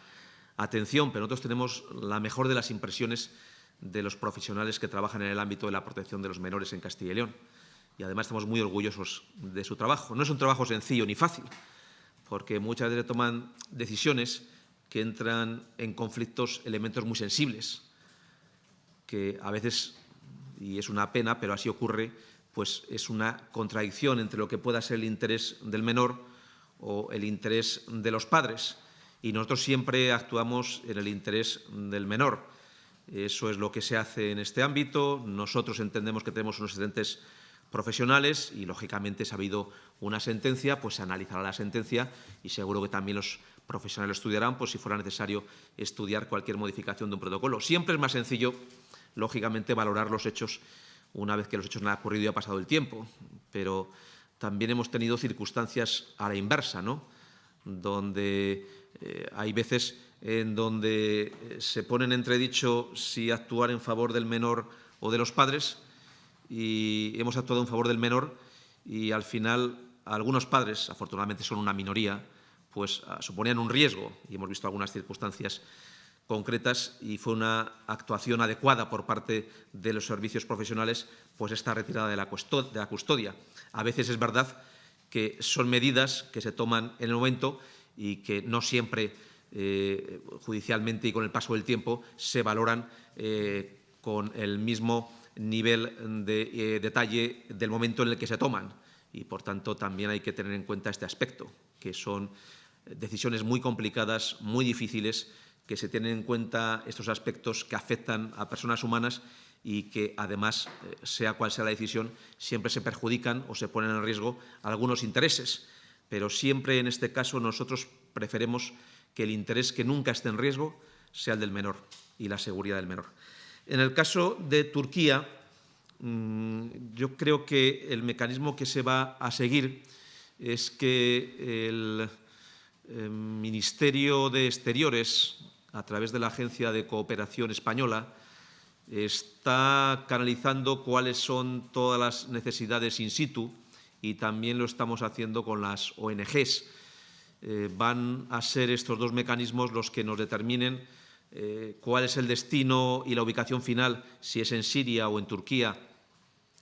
atención, pero nosotros tenemos la mejor de las impresiones de los profesionales que trabajan en el ámbito de la protección de los menores en Castilla y León. Y además estamos muy orgullosos de su trabajo. No es un trabajo sencillo ni fácil, porque muchas veces toman decisiones que entran en conflictos elementos muy sensibles, que a veces, y es una pena, pero así ocurre, pues es una contradicción entre lo que pueda ser el interés del menor o el interés de los padres. Y nosotros siempre actuamos en el interés del menor. Eso es lo que se hace en este ámbito. Nosotros entendemos que tenemos unos excelentes profesionales y, lógicamente, si ha habido una sentencia, pues se analizará la sentencia y seguro que también los profesionales estudiarán, pues si fuera necesario estudiar cualquier modificación de un protocolo. Siempre es más sencillo, lógicamente, valorar los hechos una vez que los hechos han ocurrido y ha pasado el tiempo, pero también hemos tenido circunstancias a la inversa, ¿no? donde eh, hay veces en donde eh, se pone en entredicho si actuar en favor del menor o de los padres y hemos actuado en favor del menor y al final algunos padres, afortunadamente son una minoría, pues ah, suponían un riesgo y hemos visto algunas circunstancias concretas y fue una actuación adecuada por parte de los servicios profesionales pues esta retirada de la, custodia. A veces es verdad que son medidas que se toman en el momento y que no siempre eh, judicialmente y con el paso del tiempo se valoran eh, con el mismo nivel de eh, detalle del momento en el que se toman. Y, por tanto, también hay que tener en cuenta este aspecto, que son decisiones muy complicadas, muy difíciles, que se tienen en cuenta estos aspectos que afectan a personas humanas y que, además, eh, sea cual sea la decisión, siempre se perjudican o se ponen en riesgo algunos intereses. Pero siempre, en este caso, nosotros preferimos que el interés que nunca esté en riesgo sea el del menor y la seguridad del menor. En el caso de Turquía, mm, yo creo que el mecanismo que se va a seguir es que el eh, Ministerio de Exteriores a través de la Agencia de Cooperación Española, está canalizando cuáles son todas las necesidades in situ y también lo estamos haciendo con las ONGs. Eh, van a ser estos dos mecanismos los que nos determinen eh, cuál es el destino y la ubicación final, si es en Siria o en Turquía,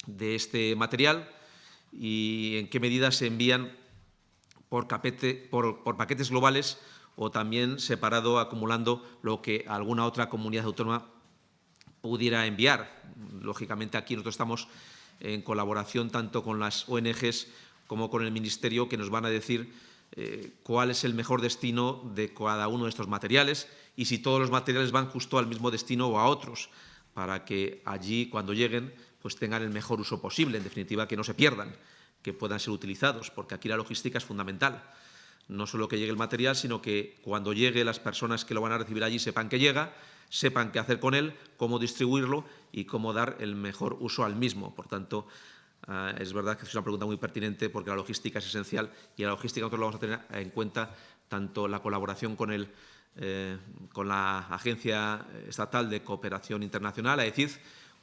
de este material y en qué medida se envían por, paquetes globales o también separado acumulando lo que alguna otra comunidad autónoma pudiera enviar. Lógicamente aquí nosotros estamos en colaboración tanto con las ONGs como con el Ministerio que nos van a decir eh, cuál es el mejor destino de cada uno de estos materiales y si todos los materiales van justo al mismo destino o a otros, para que allí cuando lleguen pues tengan el mejor uso posible, en definitiva que no se pierdan, que puedan ser utilizados, porque aquí la logística es fundamental no solo que llegue el material, sino que cuando llegue las personas que lo van a recibir allí sepan que llega, sepan qué hacer con él, cómo distribuirlo y cómo dar el mejor uso al mismo. Por tanto, ah, es verdad que es una pregunta muy pertinente porque la logística es esencial y la logística nosotros lo vamos a tener en cuenta tanto la colaboración con, el, eh, con la Agencia Estatal de Cooperación Internacional, AECID,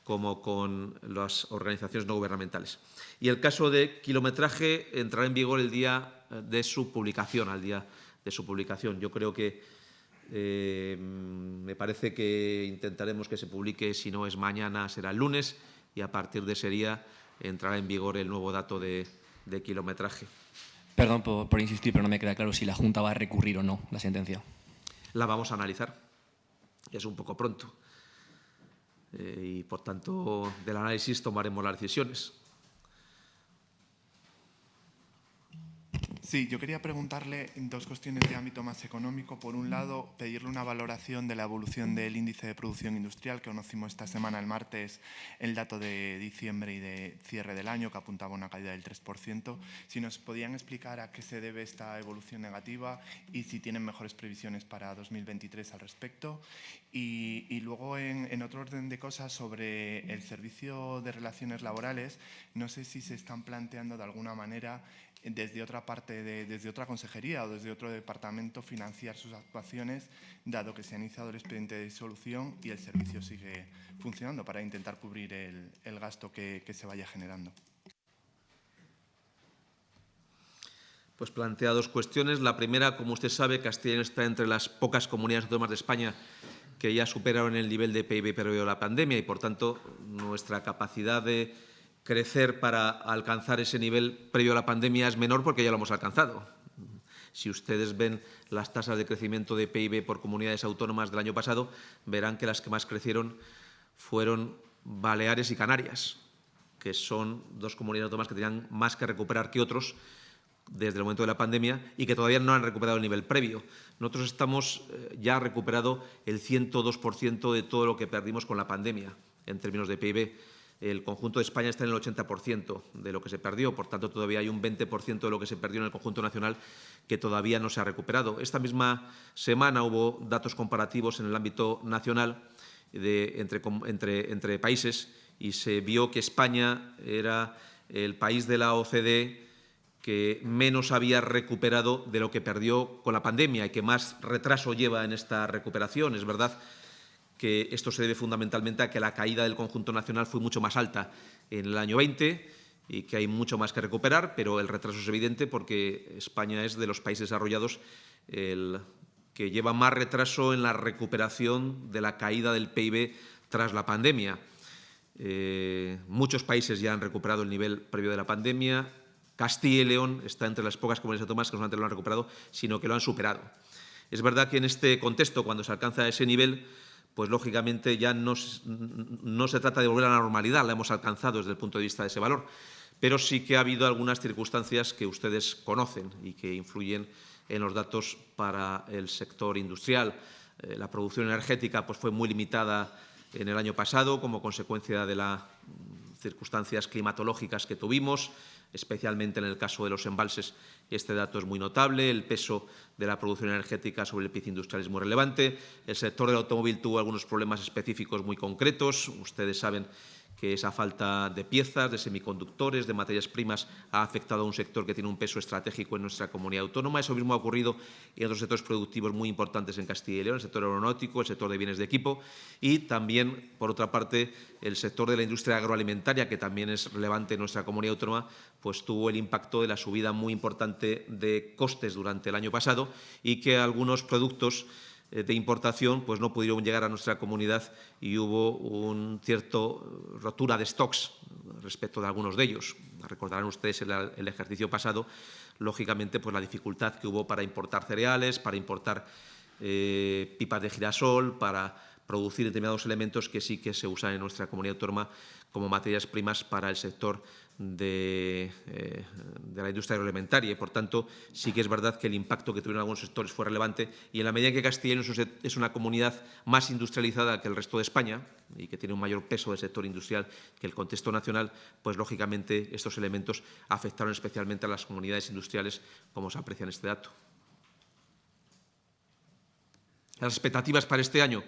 como con las organizaciones no gubernamentales. Y el caso de kilometraje entrará en vigor el día de su publicación, al día de su publicación. Yo creo que eh, me parece que intentaremos que se publique, si no es mañana, será el lunes, y a partir de ese día entrará en vigor el nuevo dato de, kilometraje. Perdón por, insistir, pero no me queda claro si la Junta va a recurrir o no la sentencia. La vamos a analizar. Es un poco pronto. Eh, y, por tanto, del análisis tomaremos las decisiones. Sí, yo quería preguntarle dos cuestiones de ámbito más económico. Por un lado, pedirle una valoración de la evolución del índice de producción industrial, que conocimos esta semana, el martes, el dato de diciembre y de cierre del año, que apuntaba una caída del 3%. Si nos podían explicar a qué se debe esta evolución negativa y si tienen mejores previsiones para 2023 al respecto. Y, luego, en otro orden de cosas, sobre el servicio de relaciones laborales, no sé si se están planteando de alguna manera desde otra parte, desde otra consejería o desde otro departamento financiar sus actuaciones, dado que se ha iniciado el expediente de disolución y el servicio sigue funcionando para intentar cubrir el, gasto que, se vaya generando. Pues plantea dos cuestiones. La primera, como usted sabe, Castilla está entre las pocas comunidades autónomas de España que ya superaron el nivel de PIB previo a la pandemia y, por tanto, nuestra capacidad de crecer para alcanzar ese nivel previo a la pandemia es menor porque ya lo hemos alcanzado. Si ustedes ven las tasas de crecimiento de PIB por comunidades autónomas del año pasado, verán que las que más crecieron fueron Baleares y Canarias, que son dos comunidades autónomas que tenían más que recuperar que otros desde el momento de la pandemia y que todavía no han recuperado el nivel previo. Nosotros estamos eh, ya recuperado el 102% de todo lo que perdimos con la pandemia en términos de PIB el conjunto de España está en el 80% de lo que se perdió, por tanto todavía hay un 20% de lo que se perdió en el conjunto nacional que todavía no se ha recuperado. Esta misma semana hubo datos comparativos en el ámbito nacional entre, países y se vio que España era el país de la OCDE que menos había recuperado de lo que perdió con la pandemia y que más retraso lleva en esta recuperación. Es verdad que esto se debe fundamentalmente a que la caída del conjunto nacional fue mucho más alta en el año 20 y que hay mucho más que recuperar, pero el retraso es evidente porque España es de los países desarrollados el que lleva más retraso en la recuperación de la caída del PIB tras la pandemia. Eh, muchos países ya han recuperado el nivel previo de la pandemia. Castilla y León está entre las pocas comunidades autónomas que no solamente lo han recuperado, sino que lo han superado. Es verdad que en este contexto, cuando se alcanza ese nivel, pues lógicamente ya no, se trata de volver a la normalidad, la hemos alcanzado desde el punto de vista de ese valor, pero sí que ha habido algunas circunstancias que ustedes conocen y que influyen en los datos para el sector industrial. Eh, la producción energética pues, fue muy limitada en el año pasado como consecuencia de las circunstancias climatológicas que tuvimos, especialmente en el caso de los embalses. Este dato es muy notable, el peso de la producción energética sobre el PIB industrial es muy relevante. El sector del automóvil tuvo algunos problemas específicos muy concretos. Ustedes saben que esa falta de piezas, de semiconductores, de materias primas ha afectado a un sector que tiene un peso estratégico en nuestra comunidad autónoma. Eso mismo ha ocurrido en otros sectores productivos muy importantes en Castilla y León, el sector aeronáutico, el sector de bienes de equipo y también, por otra parte, el sector de la industria agroalimentaria, que también es relevante en nuestra comunidad autónoma, pues tuvo el impacto de la subida muy importante de costes durante el año pasado y que algunos productos de importación pues no pudieron llegar a nuestra comunidad y hubo un cierto rotura de stocks respecto de algunos de ellos. Recordarán ustedes el, el ejercicio pasado, lógicamente, pues la dificultad que hubo para importar cereales, para importar eh, pipas de girasol, para producir determinados elementos que sí que se usan en nuestra comunidad autónoma como materias primas para el sector de, eh, de, la industria agroalimentaria. Y, por tanto, sí que es verdad que el impacto que tuvieron algunos sectores fue relevante. Y en la medida en que Castilla es una comunidad más industrializada que el resto de España y que tiene un mayor peso del sector industrial que el contexto nacional, pues lógicamente estos elementos afectaron especialmente a las comunidades industriales, como se aprecia en este dato. Las expectativas para este año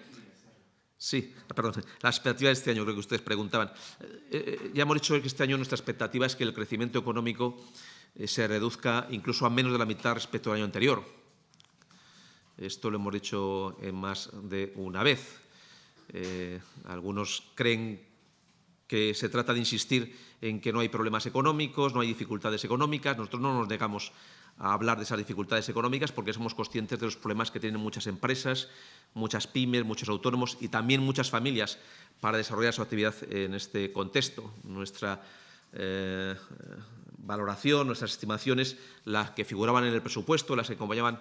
Sí, perdón, la expectativa de este año, creo que ustedes preguntaban. Eh, eh, ya hemos dicho que este año nuestra expectativa es que el crecimiento económico eh, se reduzca incluso a menos de la mitad respecto al año anterior. Esto lo hemos dicho más de una vez. algunos creen que se trata de insistir en que no hay problemas económicos, no hay dificultades económicas. Nosotros no nos negamos a hablar de esas dificultades económicas porque somos conscientes de los problemas que tienen muchas empresas, muchas pymes, muchos autónomos y también muchas familias para desarrollar su actividad en este contexto. Nuestra eh, valoración, nuestras estimaciones, las que figuraban en el presupuesto, las que acompañaban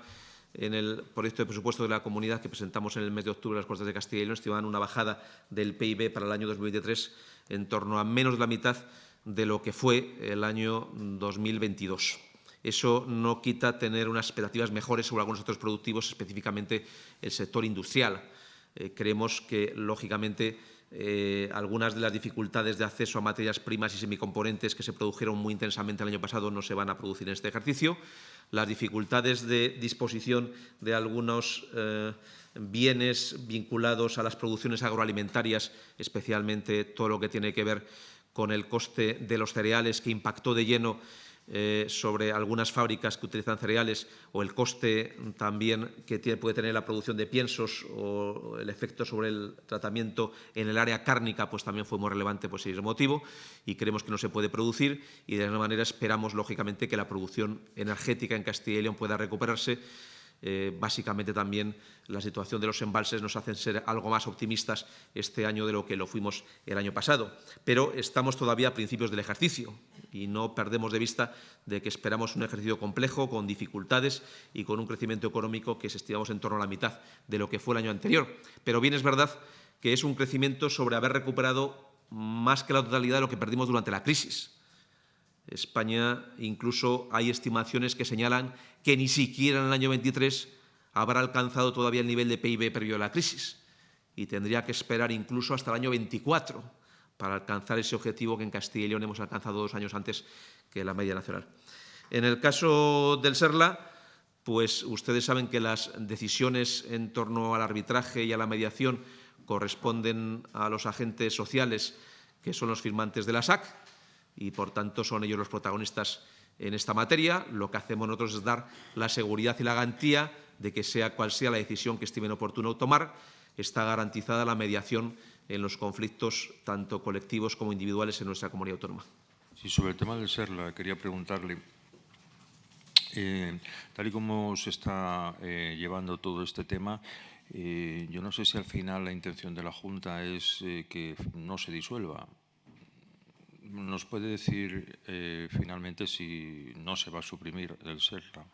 en el proyecto de presupuesto de la comunidad que presentamos en el mes de octubre en las Cortes de Castilla y León, estimaban una bajada del PIB para el año 2023 en torno a menos de la mitad de lo que fue el año 2022. Eso no quita tener unas expectativas mejores sobre algunos sectores productivos, específicamente el sector industrial. Eh, creemos que, lógicamente, eh, algunas de las dificultades de acceso a materias primas y semicomponentes que se produjeron muy intensamente el año pasado no se van a producir en este ejercicio. Las dificultades de disposición de algunos eh, bienes vinculados a las producciones agroalimentarias, especialmente todo lo que tiene que ver con el coste de los cereales que impactó de lleno eh, sobre algunas fábricas que utilizan cereales o el coste también que puede tener la producción de piensos o el efecto sobre el tratamiento en el área cárnica, pues también fue muy relevante por ese motivo y creemos que no se puede producir y de alguna manera esperamos, lógicamente, que la producción energética en Castilla y León pueda recuperarse eh, básicamente también la situación de los embalses nos hace ser algo más optimistas este año de lo que lo fuimos el año pasado. Pero estamos todavía a principios del ejercicio y no perdemos de vista de que esperamos un ejercicio complejo, con dificultades y con un crecimiento económico que estimamos en torno a la mitad de lo que fue el año anterior. Pero bien es verdad que es un crecimiento sobre haber recuperado más que la totalidad de lo que perdimos durante la crisis. España incluso hay estimaciones que señalan que ni siquiera en el año 23 habrá alcanzado todavía el nivel de PIB previo a la crisis y tendría que esperar incluso hasta el año 24 para alcanzar ese objetivo que en Castilla y León hemos alcanzado dos años antes que la media nacional. En el caso del SERLA, pues ustedes saben que las decisiones en torno al arbitraje y a la mediación corresponden a los agentes sociales que son los firmantes de la SAC y, por tanto, son ellos los protagonistas en esta materia. Lo que hacemos nosotros es dar la seguridad y la garantía de que sea cual sea la decisión que estimen oportuno tomar, está garantizada la mediación en los conflictos tanto colectivos como individuales en nuestra comunidad autónoma. Sí, sobre el tema del SERLA, quería preguntarle, eh, tal y como se está eh, llevando todo este tema, eh, yo no sé si al final la intención de la Junta es que no se disuelva. ¿Nos puede decir finalmente si no se va a suprimir el SERLA?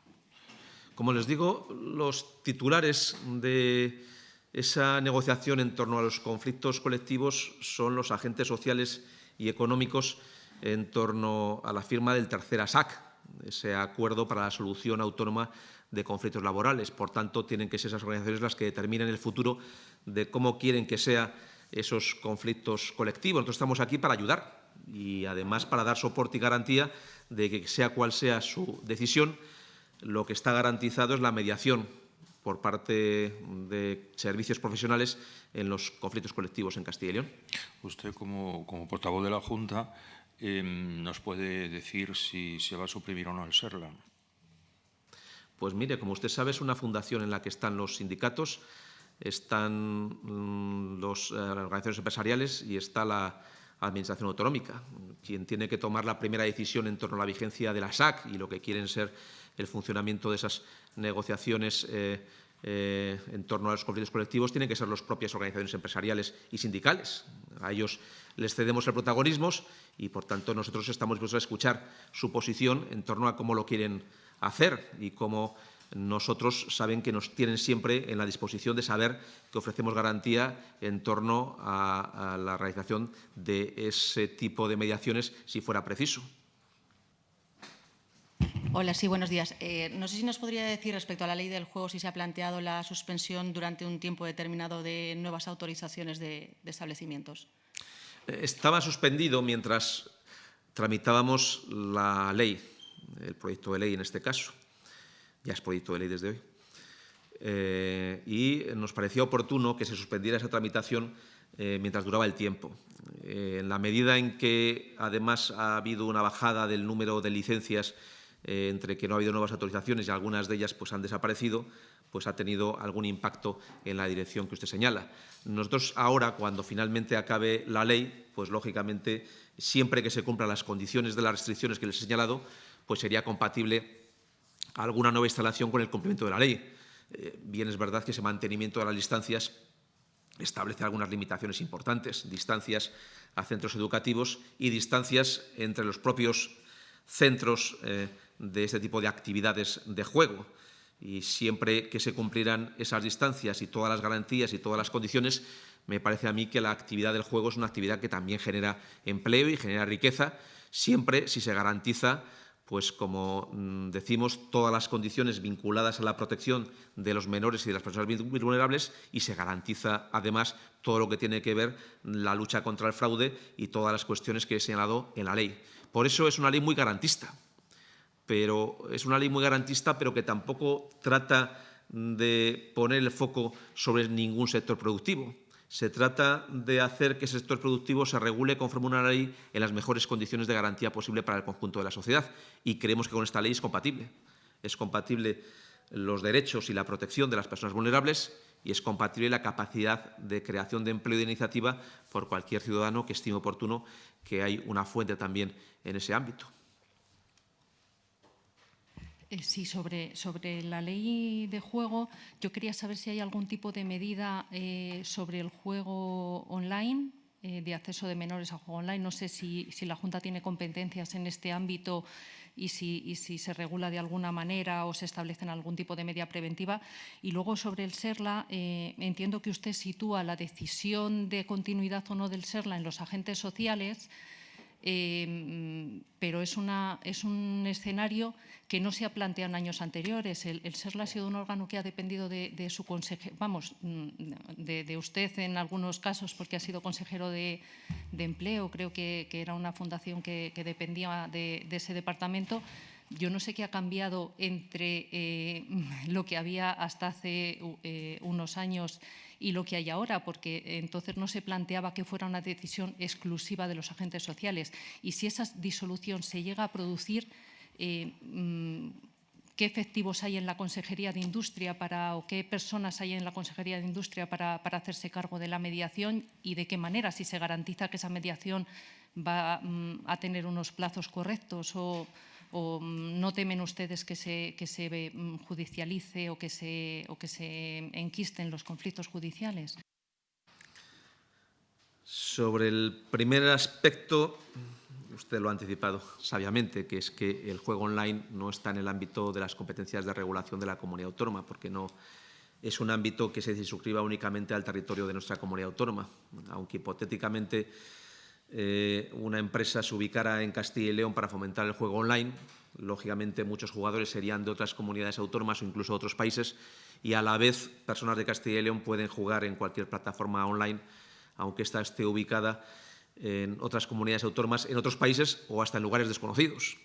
Como les digo, los titulares de esa negociación en torno a los conflictos colectivos son los agentes sociales y económicos en torno a la firma del tercer ASAC, ese acuerdo para la solución autónoma de conflictos laborales. Por tanto, tienen que ser esas organizaciones las que determinen el futuro de cómo quieren que sean esos conflictos colectivos. Nosotros estamos aquí para ayudar y, además, para dar soporte y garantía de que, sea cual sea su decisión, lo que está garantizado es la mediación por parte de servicios profesionales en los conflictos colectivos en Castilla y León. Usted, como, portavoz de la Junta, em, ¿nos puede decir si se va a suprimir o no el SERLA? Pues mire, como usted sabe, es una fundación en la que están los sindicatos, están mm, las eh, organizaciones empresariales y está la Administración Autonómica, quien tiene que tomar la primera decisión en torno a la vigencia de la SAC y lo que quieren ser el funcionamiento de esas negociaciones eh, eh, en torno a los conflictos colectivos tienen que ser las propias organizaciones empresariales y sindicales. A ellos les cedemos el protagonismo y, por tanto, nosotros estamos dispuestos a escuchar su posición en torno a cómo lo quieren hacer y cómo nosotros saben que nos tienen siempre en la disposición de saber que ofrecemos garantía en torno a la realización de ese tipo de mediaciones si fuera preciso. Hola, sí, buenos días. Eh, no sé si nos podría decir respecto a la ley del juego si se ha planteado la suspensión durante un tiempo determinado de nuevas autorizaciones de, establecimientos. Eh, estaba suspendido mientras tramitábamos la ley, el proyecto de ley en este caso. Ya es proyecto de ley desde hoy. Eh, y nos parecía oportuno que se suspendiera esa tramitación mientras duraba el tiempo. en la medida en que, además, ha habido una bajada del número de licencias eh, entre que no ha habido nuevas autorizaciones y algunas de ellas pues, han desaparecido, pues ha tenido algún impacto en la dirección que usted señala. Nosotros ahora, cuando finalmente acabe la ley, pues lógicamente, siempre que se cumplan las condiciones de las restricciones que les he señalado, pues sería compatible alguna nueva instalación con el cumplimiento de la ley. Eh, bien es verdad que ese mantenimiento de las distancias establece algunas limitaciones importantes, distancias a centros educativos y distancias entre los propios centros eh, de este tipo de actividades de juego. Y siempre que se cumplieran esas distancias y todas las garantías y todas las condiciones, me parece a mí que la actividad del juego es una actividad que también genera empleo y genera riqueza, siempre si se garantiza pues como mm, decimos, todas las condiciones vinculadas a la protección de los menores y de las personas vulnerables y se garantiza además todo lo que tiene que ver la lucha contra el fraude y todas las cuestiones que he señalado en la ley. Por eso es una ley muy garantista, pero es una ley muy garantista pero que tampoco trata de poner el foco sobre ningún sector productivo se trata de hacer que ese sector productivo se regule conforme una ley en las mejores condiciones de garantía posible para el conjunto de la sociedad. Y creemos que con esta ley es compatible. Es compatible los derechos y la protección de las personas vulnerables y es compatible la capacidad de creación de empleo y de iniciativa por cualquier ciudadano que estime oportuno que hay una fuente también en ese ámbito. Eh, sí, sobre, sobre la ley de juego, yo quería saber si hay algún tipo de medida eh, sobre el juego online, eh, de acceso de menores a juego online. No sé si, la Junta tiene competencias en este ámbito y si, si, se regula de alguna manera o se establecen algún tipo de medida preventiva. Y luego sobre el SERLA, entiendo que usted sitúa la decisión de continuidad o no del SERLA en los agentes sociales, Em, pero es, una, es, un escenario que no se ha planteado en años anteriores. El, SERLA ha sido un órgano que ha dependido de, su consejero, vamos, mm, de, usted en algunos casos porque ha sido consejero de, empleo, creo que, era una fundación que, dependía de, ese departamento. Yo no sé qué ha cambiado entre eh, *laughs* lo que había hasta hace eh, unos años y lo que hay ahora, porque entonces no se planteaba que fuera una decisión exclusiva de los agentes sociales. Y si esa disolución se llega a producir, eh, mm, qué efectivos hay en la Consejería de Industria para, o qué personas hay en la Consejería de Industria para, hacerse cargo de la mediación y de qué manera, si se garantiza que esa mediación va mm, a tener unos plazos correctos o, o mm, no temen ustedes que se, que se mm, judicialice o que se, o que se enquisten los conflictos judiciales? Sobre el primer aspecto, usted lo ha anticipado sabiamente, que es que el juego online no está en el ámbito de las competencias de regulación de la comunidad autónoma, porque no es un ámbito que se suscriba únicamente al territorio de nuestra comunidad autónoma, aunque hipotéticamente eh, una empresa se ubicara en Castilla y León para fomentar el juego online. Lógicamente, muchos jugadores serían de otras comunidades autónomas o incluso otros países y a la vez personas de Castilla y León pueden jugar en cualquier plataforma online, aunque ésta esté ubicada en otras comunidades autónomas, en otros países o hasta en lugares desconocidos.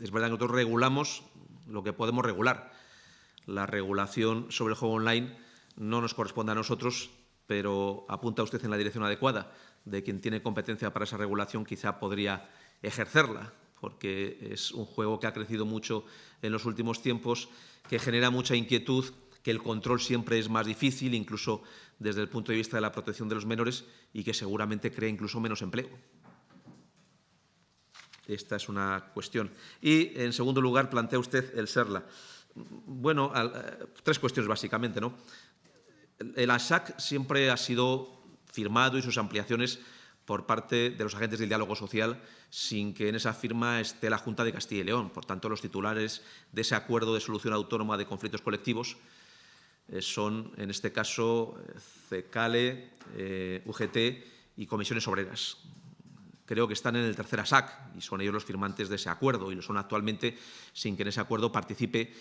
Es verdad que nosotros regulamos lo que podemos regular. La regulación sobre el juego online no nos corresponde a nosotros, pero apunta usted en la dirección adecuada de quien tiene competencia para esa regulación quizá podría ejercerla, porque es un juego que ha crecido mucho en los últimos tiempos, que genera mucha inquietud, que el control siempre es más difícil, incluso desde el punto de vista de la protección de los menores, y que seguramente crea incluso menos empleo. Esta es una cuestión. Y, en segundo lugar, plantea usted el SERLA. Bueno, eh, tres cuestiones básicamente. ¿no? El ASAC siempre ha sido firmado y sus ampliaciones por parte de los agentes del diálogo social sin que en esa firma esté la Junta de Castilla y León. Por tanto, los titulares de ese acuerdo de solución autónoma de conflictos colectivos eh, son, en este caso, CECALE, eh, UGT y comisiones obreras. Creo que están en el tercer ASAC y son ellos los firmantes de ese acuerdo y lo son actualmente sin que en ese acuerdo participe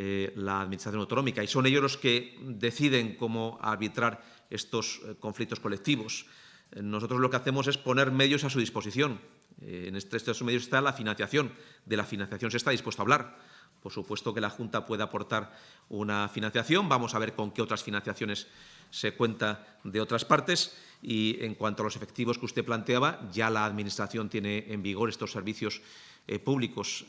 eh, la Administración autonómica. Y son ellos los que deciden cómo arbitrar estos eh, conflictos colectivos. Eh, nosotros lo que hacemos es poner medios a su disposición. En este, estos medios está la financiación. De la financiación se está dispuesto a hablar. Por supuesto que la Junta puede aportar una financiación. Vamos a ver con qué otras financiaciones se cuenta de otras partes. Y en cuanto a los efectivos que usted planteaba, ya la Administración tiene en vigor estos servicios públicos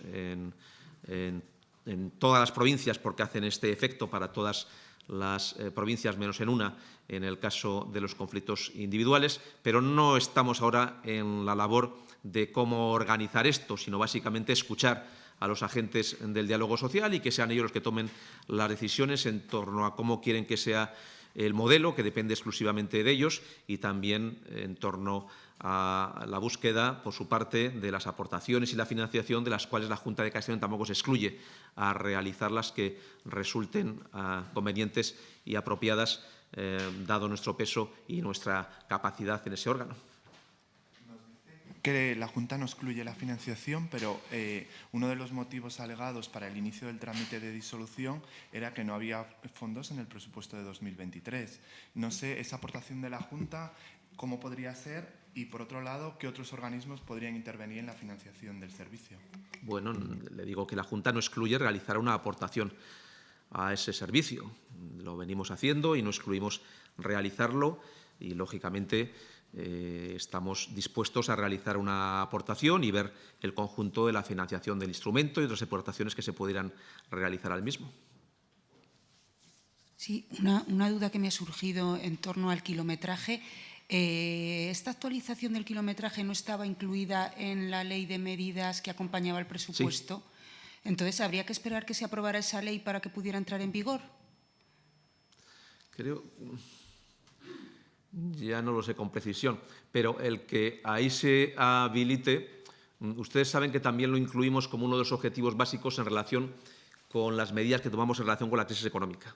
todas las provincias porque hacen este efecto para todas las eh, provincias menos en una en el caso de los conflictos individuales, pero no estamos ahora en la labor de cómo organizar esto, sino básicamente escuchar a los agentes del diálogo social y que sean ellos los que tomen las decisiones en torno a cómo quieren que sea el modelo, que depende exclusivamente de ellos, y también en torno a la búsqueda, por su parte, de las aportaciones y la financiación de las cuales la Junta de Castellón tampoco se excluye a realizar las que resulten ah, convenientes y apropiadas, eh, dado nuestro peso y nuestra capacidad en ese órgano que la Junta no excluye la financiación, pero eh, uno de los motivos alegados para el inicio del trámite de disolución era que no había fondos en el presupuesto de 2023. No sé, esa aportación de la Junta, ¿cómo podría ser? Y, por otro lado, ¿qué otros organismos podrían intervenir en la financiación del servicio? Bueno, le digo que la Junta no excluye realizar una aportación a ese servicio. Lo venimos haciendo y no excluimos realizarlo y, lógicamente, eh, estamos dispuestos a realizar una aportación y ver el conjunto de la financiación del instrumento y otras aportaciones que se pudieran realizar al mismo. Sí, una, duda que me ha surgido en torno al kilometraje. Eh, ¿Esta actualización del kilometraje no estaba incluida en la ley de medidas que acompañaba el presupuesto? Entonces, ¿habría que esperar que se aprobara esa ley para que pudiera entrar en vigor? Creo ya no lo sé con precisión, pero el que ahí se habilite, mm, ustedes saben que también lo incluimos como uno de los objetivos básicos en relación con las medidas que tomamos en relación con la crisis económica.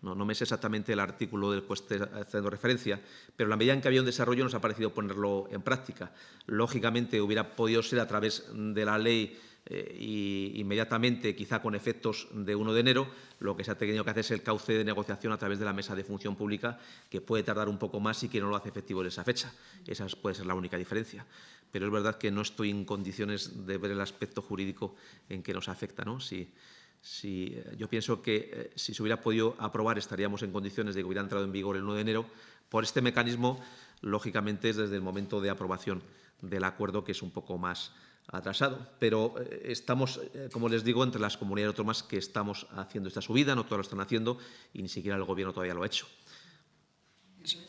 No, me sé exactamente el artículo del que esté haciendo referencia, pero la medida en que había un desarrollo nos ha parecido ponerlo en práctica. Lógicamente hubiera podido ser a través de la ley eh, y inmediatamente, quizá con efectos de 1 de enero, lo que se ha tenido que hacer es el cauce de negociación a través de la mesa de función pública, que puede tardar un poco más y que no lo hace efectivo en esa fecha. Esa puede ser la única diferencia. Pero es verdad que no estoy en condiciones de ver el aspecto jurídico en que nos afecta. ¿no? Si, si, eh, yo pienso que eh, si se hubiera podido aprobar estaríamos en condiciones de que hubiera entrado en vigor el 1 de enero. Por este mecanismo, lógicamente, es desde el momento de aprobación del acuerdo que es un poco más atrasado, pero eh, estamos, como les digo, entre las comunidades autónomas que estamos haciendo esta subida, no todas lo están haciendo y ni siquiera el Gobierno todavía lo ha hecho.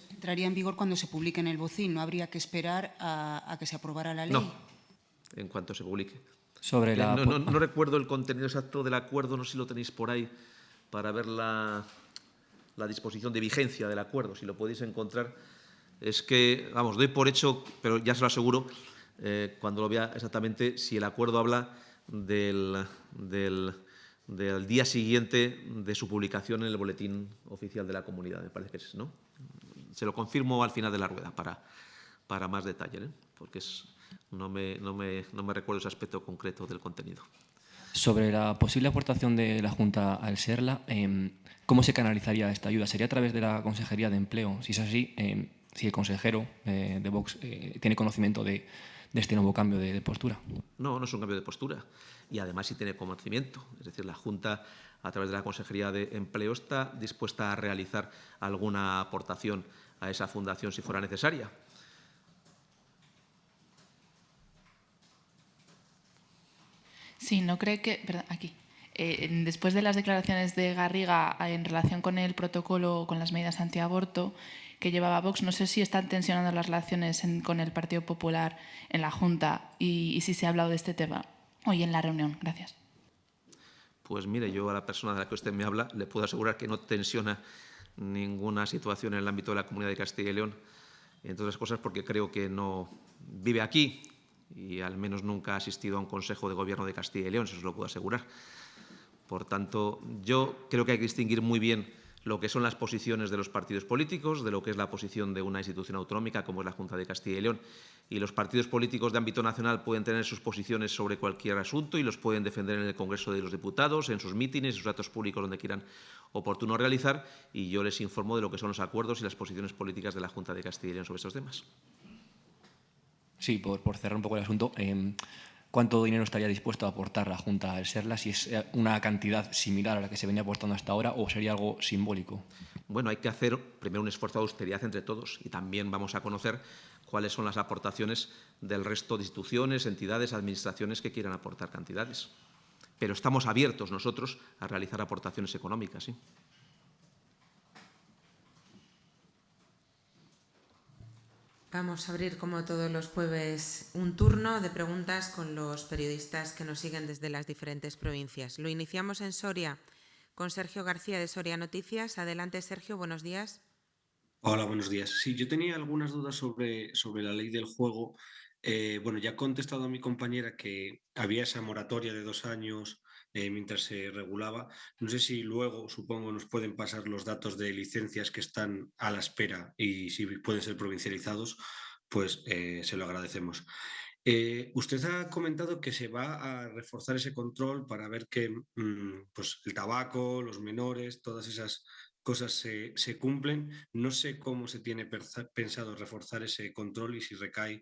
Entraría en vigor cuando se publique en el bocín, ¿no habría que esperar a, que se aprobara la ley? No, en cuanto se publique. Sobre la... no, no, recuerdo el contenido exacto del acuerdo, no sé si lo tenéis por ahí para ver la, la disposición de vigencia del acuerdo, si lo podéis encontrar. Es que, vamos, doy por hecho, pero ya se lo aseguro, eh, cuando lo vea exactamente si el acuerdo habla del, día siguiente de su publicación en el boletín oficial de la comunidad, me parece que es, ¿no? Se lo confirmo al final de la rueda para, para más detalle, ¿eh? porque es, no, me, no, me, no me recuerdo ese aspecto concreto del contenido. Sobre la posible aportación de la Junta al SERLA, em, ¿cómo se canalizaría esta ayuda? ¿Sería a través de la Consejería de Empleo? Si es así, em, si el consejero eh, de Vox tiene conocimiento de, de este nuevo cambio de, postura. No, no es un cambio de postura. Y además sí tiene conocimiento. Es decir, la Junta, a través de la Consejería de Empleo, está dispuesta a realizar alguna aportación a esa fundación si fuera necesaria. Sí, no cree que... Perdón, aquí. Eh, después de las declaraciones de Garriga en relación con el protocolo, con las medidas antiaborto, que llevaba Vox. No sé si están tensionando las relaciones con el Partido Popular en la Junta y, si se ha hablado de este tema hoy en la reunión. Gracias. Pues mire, yo a la persona de la que usted me habla le puedo asegurar que no tensiona ninguna situación en el ámbito de la Comunidad de Castilla y León, entre otras cosas porque creo que no vive aquí y al menos nunca ha asistido a un Consejo de Gobierno de Castilla y León, eso se lo puedo asegurar. Por tanto, yo creo que hay que distinguir muy bien lo que son las posiciones de los partidos políticos, de lo que es la posición de una institución autonómica como es la Junta de Castilla y León. Y los partidos políticos de ámbito nacional pueden tener sus posiciones sobre cualquier asunto y los pueden defender en el Congreso de los Diputados, en sus mítines, en sus actos públicos donde quieran oportuno realizar y yo les informo de lo que son los acuerdos y las posiciones políticas de la Junta de Castilla y León sobre estos temas. Sí, por, cerrar un poco el asunto, em, cuánto dinero estaría dispuesto a aportar la Junta al SERLA, si es eh, una cantidad similar a la que se venía aportando hasta ahora o sería algo simbólico. Bueno, hay que hacer primero un esfuerzo de austeridad entre todos y también vamos a conocer cuáles son las aportaciones del resto de instituciones, entidades, administraciones que quieran aportar cantidades. Pero estamos abiertos nosotros a realizar aportaciones económicas. ¿sí? Vamos a abrir, como todos los jueves, un turno de preguntas con los periodistas que nos siguen desde las diferentes provincias. Lo iniciamos en Soria con Sergio García de Soria Noticias. Adelante, Sergio, buenos días. Hola, buenos días. Sí, yo tenía algunas dudas sobre, sobre la ley del juego. Eh, bueno, ya he contestado a mi compañera que había esa moratoria de dos años eh, mientras se regulaba. No sé si luego, supongo, nos pueden pasar los datos de licencias que están a la espera y si pueden ser provincializados, pues eh, se lo agradecemos. usted ha comentado que se va a reforzar ese control para ver que mm, pues el tabaco, los menores, todas esas cosas se, cumplen. No sé cómo se tiene pensado reforzar ese control y si recae,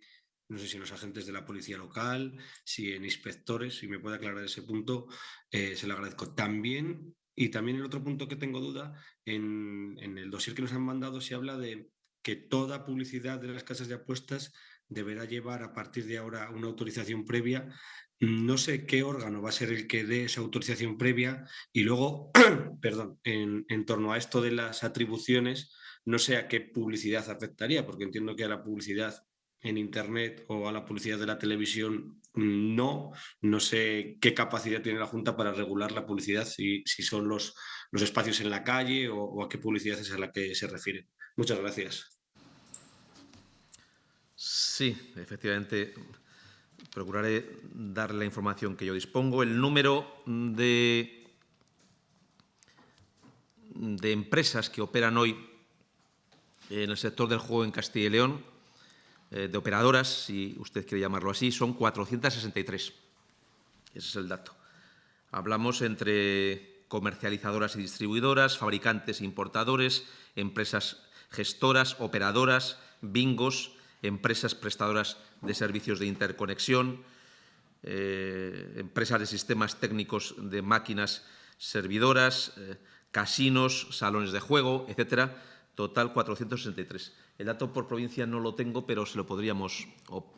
no sé si los agentes de la policía local, si en inspectores, si me puede aclarar ese punto, eh, se lo agradezco. También, y también el otro punto que tengo duda, en, en el dossier que nos han mandado se habla de que toda publicidad de las casas de apuestas deberá llevar a partir de ahora una autorización previa no sé qué órgano va a ser el que dé esa autorización previa y luego, *clears throat* perdón, en, torno a esto de las atribuciones, no sé a qué publicidad afectaría, porque entiendo que a la publicidad en Internet o a la publicidad de la televisión no. No sé qué capacidad tiene la Junta para regular la publicidad, si, si son los, los espacios en la calle o, a qué publicidad es a la que se refiere. Muchas gracias. Sí, efectivamente procuraré dar la información que yo dispongo. El número de, de empresas que operan hoy en el sector del juego en Castilla y León, eh, de operadoras, si usted quiere llamarlo así, son 463. Ese es el dato. Hablamos entre comercializadoras y distribuidoras, fabricantes e importadores, empresas gestoras, operadoras, bingos, empresas prestadoras de servicios de interconexión, eh, empresas de sistemas técnicos de máquinas servidoras, eh, casinos, salones de juego, etcétera, total 463. El dato por provincia no lo tengo, pero se lo podríamos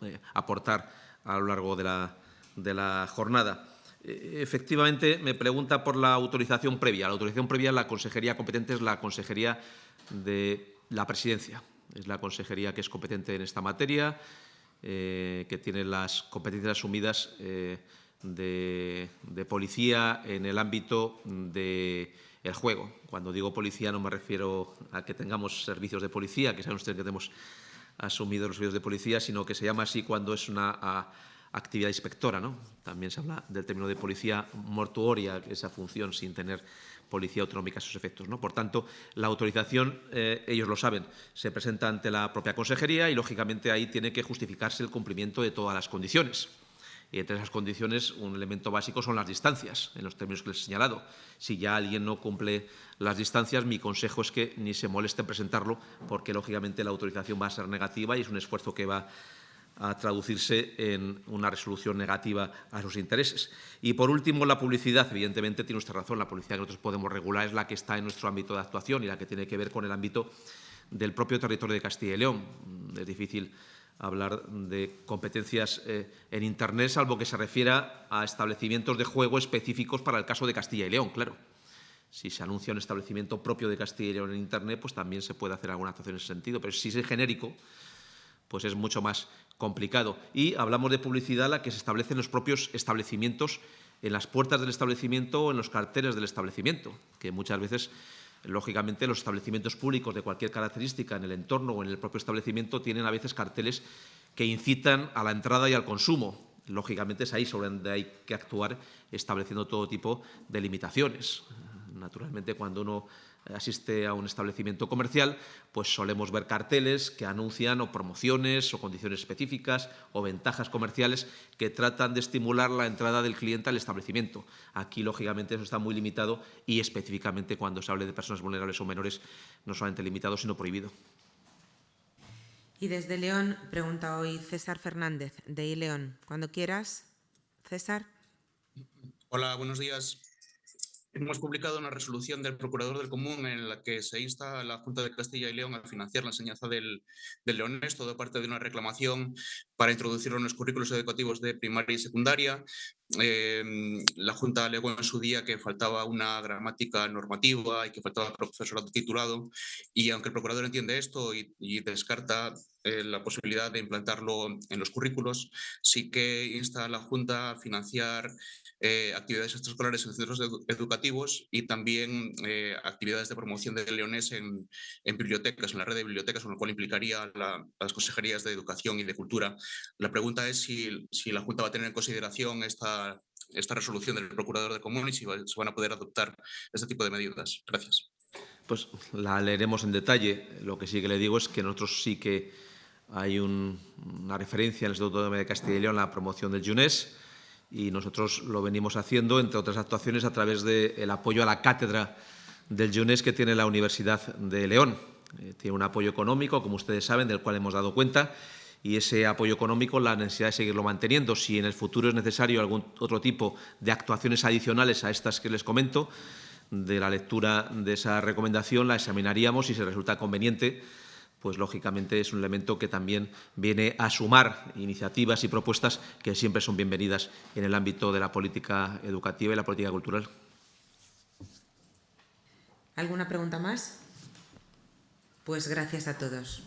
eh, aportar a lo largo de la, jornada. Efectivamente, me pregunta por la autorización previa. La autorización previa, la consejería competente es la consejería de la presidencia. Es la consejería que es competente en esta materia, eh, que tiene las competencias asumidas eh, de, policía en el ámbito del juego. Cuando digo policía no me refiero a que tengamos servicios de policía, que saben ustedes que tenemos asumido los servicios de policía, sino que se llama así cuando es una actividad inspectora. ¿no? También se habla del término de policía mortuoria, esa función sin tener policía autonómica a sus efectos. ¿no? Por tanto, la autorización, eh, ellos lo saben, se presenta ante la propia consejería y, lógicamente, ahí tiene que justificarse el cumplimiento de todas las condiciones. Y entre esas condiciones, un elemento básico son las distancias, en los términos que les he señalado. Si ya alguien no cumple las distancias, mi consejo es que ni se moleste en presentarlo, porque, lógicamente, la autorización va a ser negativa y es un esfuerzo que va a traducirse en una resolución negativa a sus intereses. Y, por último, la publicidad. Evidentemente, tiene usted razón, la publicidad que nosotros podemos regular es la que está en nuestro ámbito de actuación y la que tiene que ver con el ámbito del propio territorio de Castilla y León. Es difícil hablar de competencias eh, en Internet, salvo que se refiera a establecimientos de juego específicos para el caso de Castilla y León, claro. Si se anuncia un establecimiento propio de Castilla y León en Internet, pues también se puede hacer alguna actuación en ese sentido. Pero si es genérico, pues es mucho más complicado. Y hablamos de publicidad la que se establece en los propios establecimientos, en las puertas del establecimiento o en los carteles del establecimiento, que muchas veces, lógicamente, los establecimientos públicos de cualquier característica en el entorno o en el propio establecimiento tienen a veces carteles que incitan a la entrada y al consumo. Lógicamente es ahí sobre donde hay que actuar estableciendo todo tipo de limitaciones. Naturalmente, cuando uno asiste a un establecimiento comercial, pues solemos ver carteles que anuncian o promociones o condiciones específicas o ventajas comerciales que tratan de estimular la entrada del cliente al establecimiento. Aquí, lógicamente, eso está muy limitado y específicamente cuando se hable de personas vulnerables o menores, no solamente limitado, sino prohibido. Y desde León pregunta hoy César Fernández, de iLeón. Cuando quieras, César. Hola, buenos días. Hemos publicado una resolución del Procurador del Común en la que se insta a la Junta de Castilla y León a financiar la enseñanza del, del leonés, todo parte de una reclamación para introducirlo en los currículos educativos de primaria y secundaria. Em, la Junta alegó en su día que faltaba una gramática normativa y que faltaba profesorado titulado. Y aunque el Procurador entiende esto y, descarta eh, la posibilidad de implantarlo en los currículos, sí que insta a la Junta a financiar eh, actividades extraescolares en centros educativos y también eh, actividades de promoción de leones en, bibliotecas, en la red de bibliotecas, con lo cual implicaría las consejerías de Educación y de Cultura. La pregunta es si, si la Junta va a tener en consideración esta, esta resolución del Procurador de Común y si se van a poder adoptar este tipo de medidas. Gracias. Pues la leeremos en detalle. Lo que sí que le digo es que nosotros sí que hay una referencia en el Estatuto de Castilla y León a la promoción del JUNES y nosotros lo venimos haciendo, entre otras actuaciones, a través del apoyo a la cátedra del JUNES que tiene la Universidad de León. Eh, tiene un apoyo económico, como ustedes saben, del cual hemos dado cuenta, y ese apoyo económico, la necesidad de seguirlo manteniendo. Si en el futuro es necesario algún otro tipo de actuaciones adicionales a estas que les comento, de la lectura de esa recomendación la examinaríamos y si resulta conveniente pues lógicamente es un elemento que también viene a sumar iniciativas y propuestas que siempre son bienvenidas en el ámbito de la política educativa y la política cultural. ¿Alguna pregunta más? Pues gracias a todos.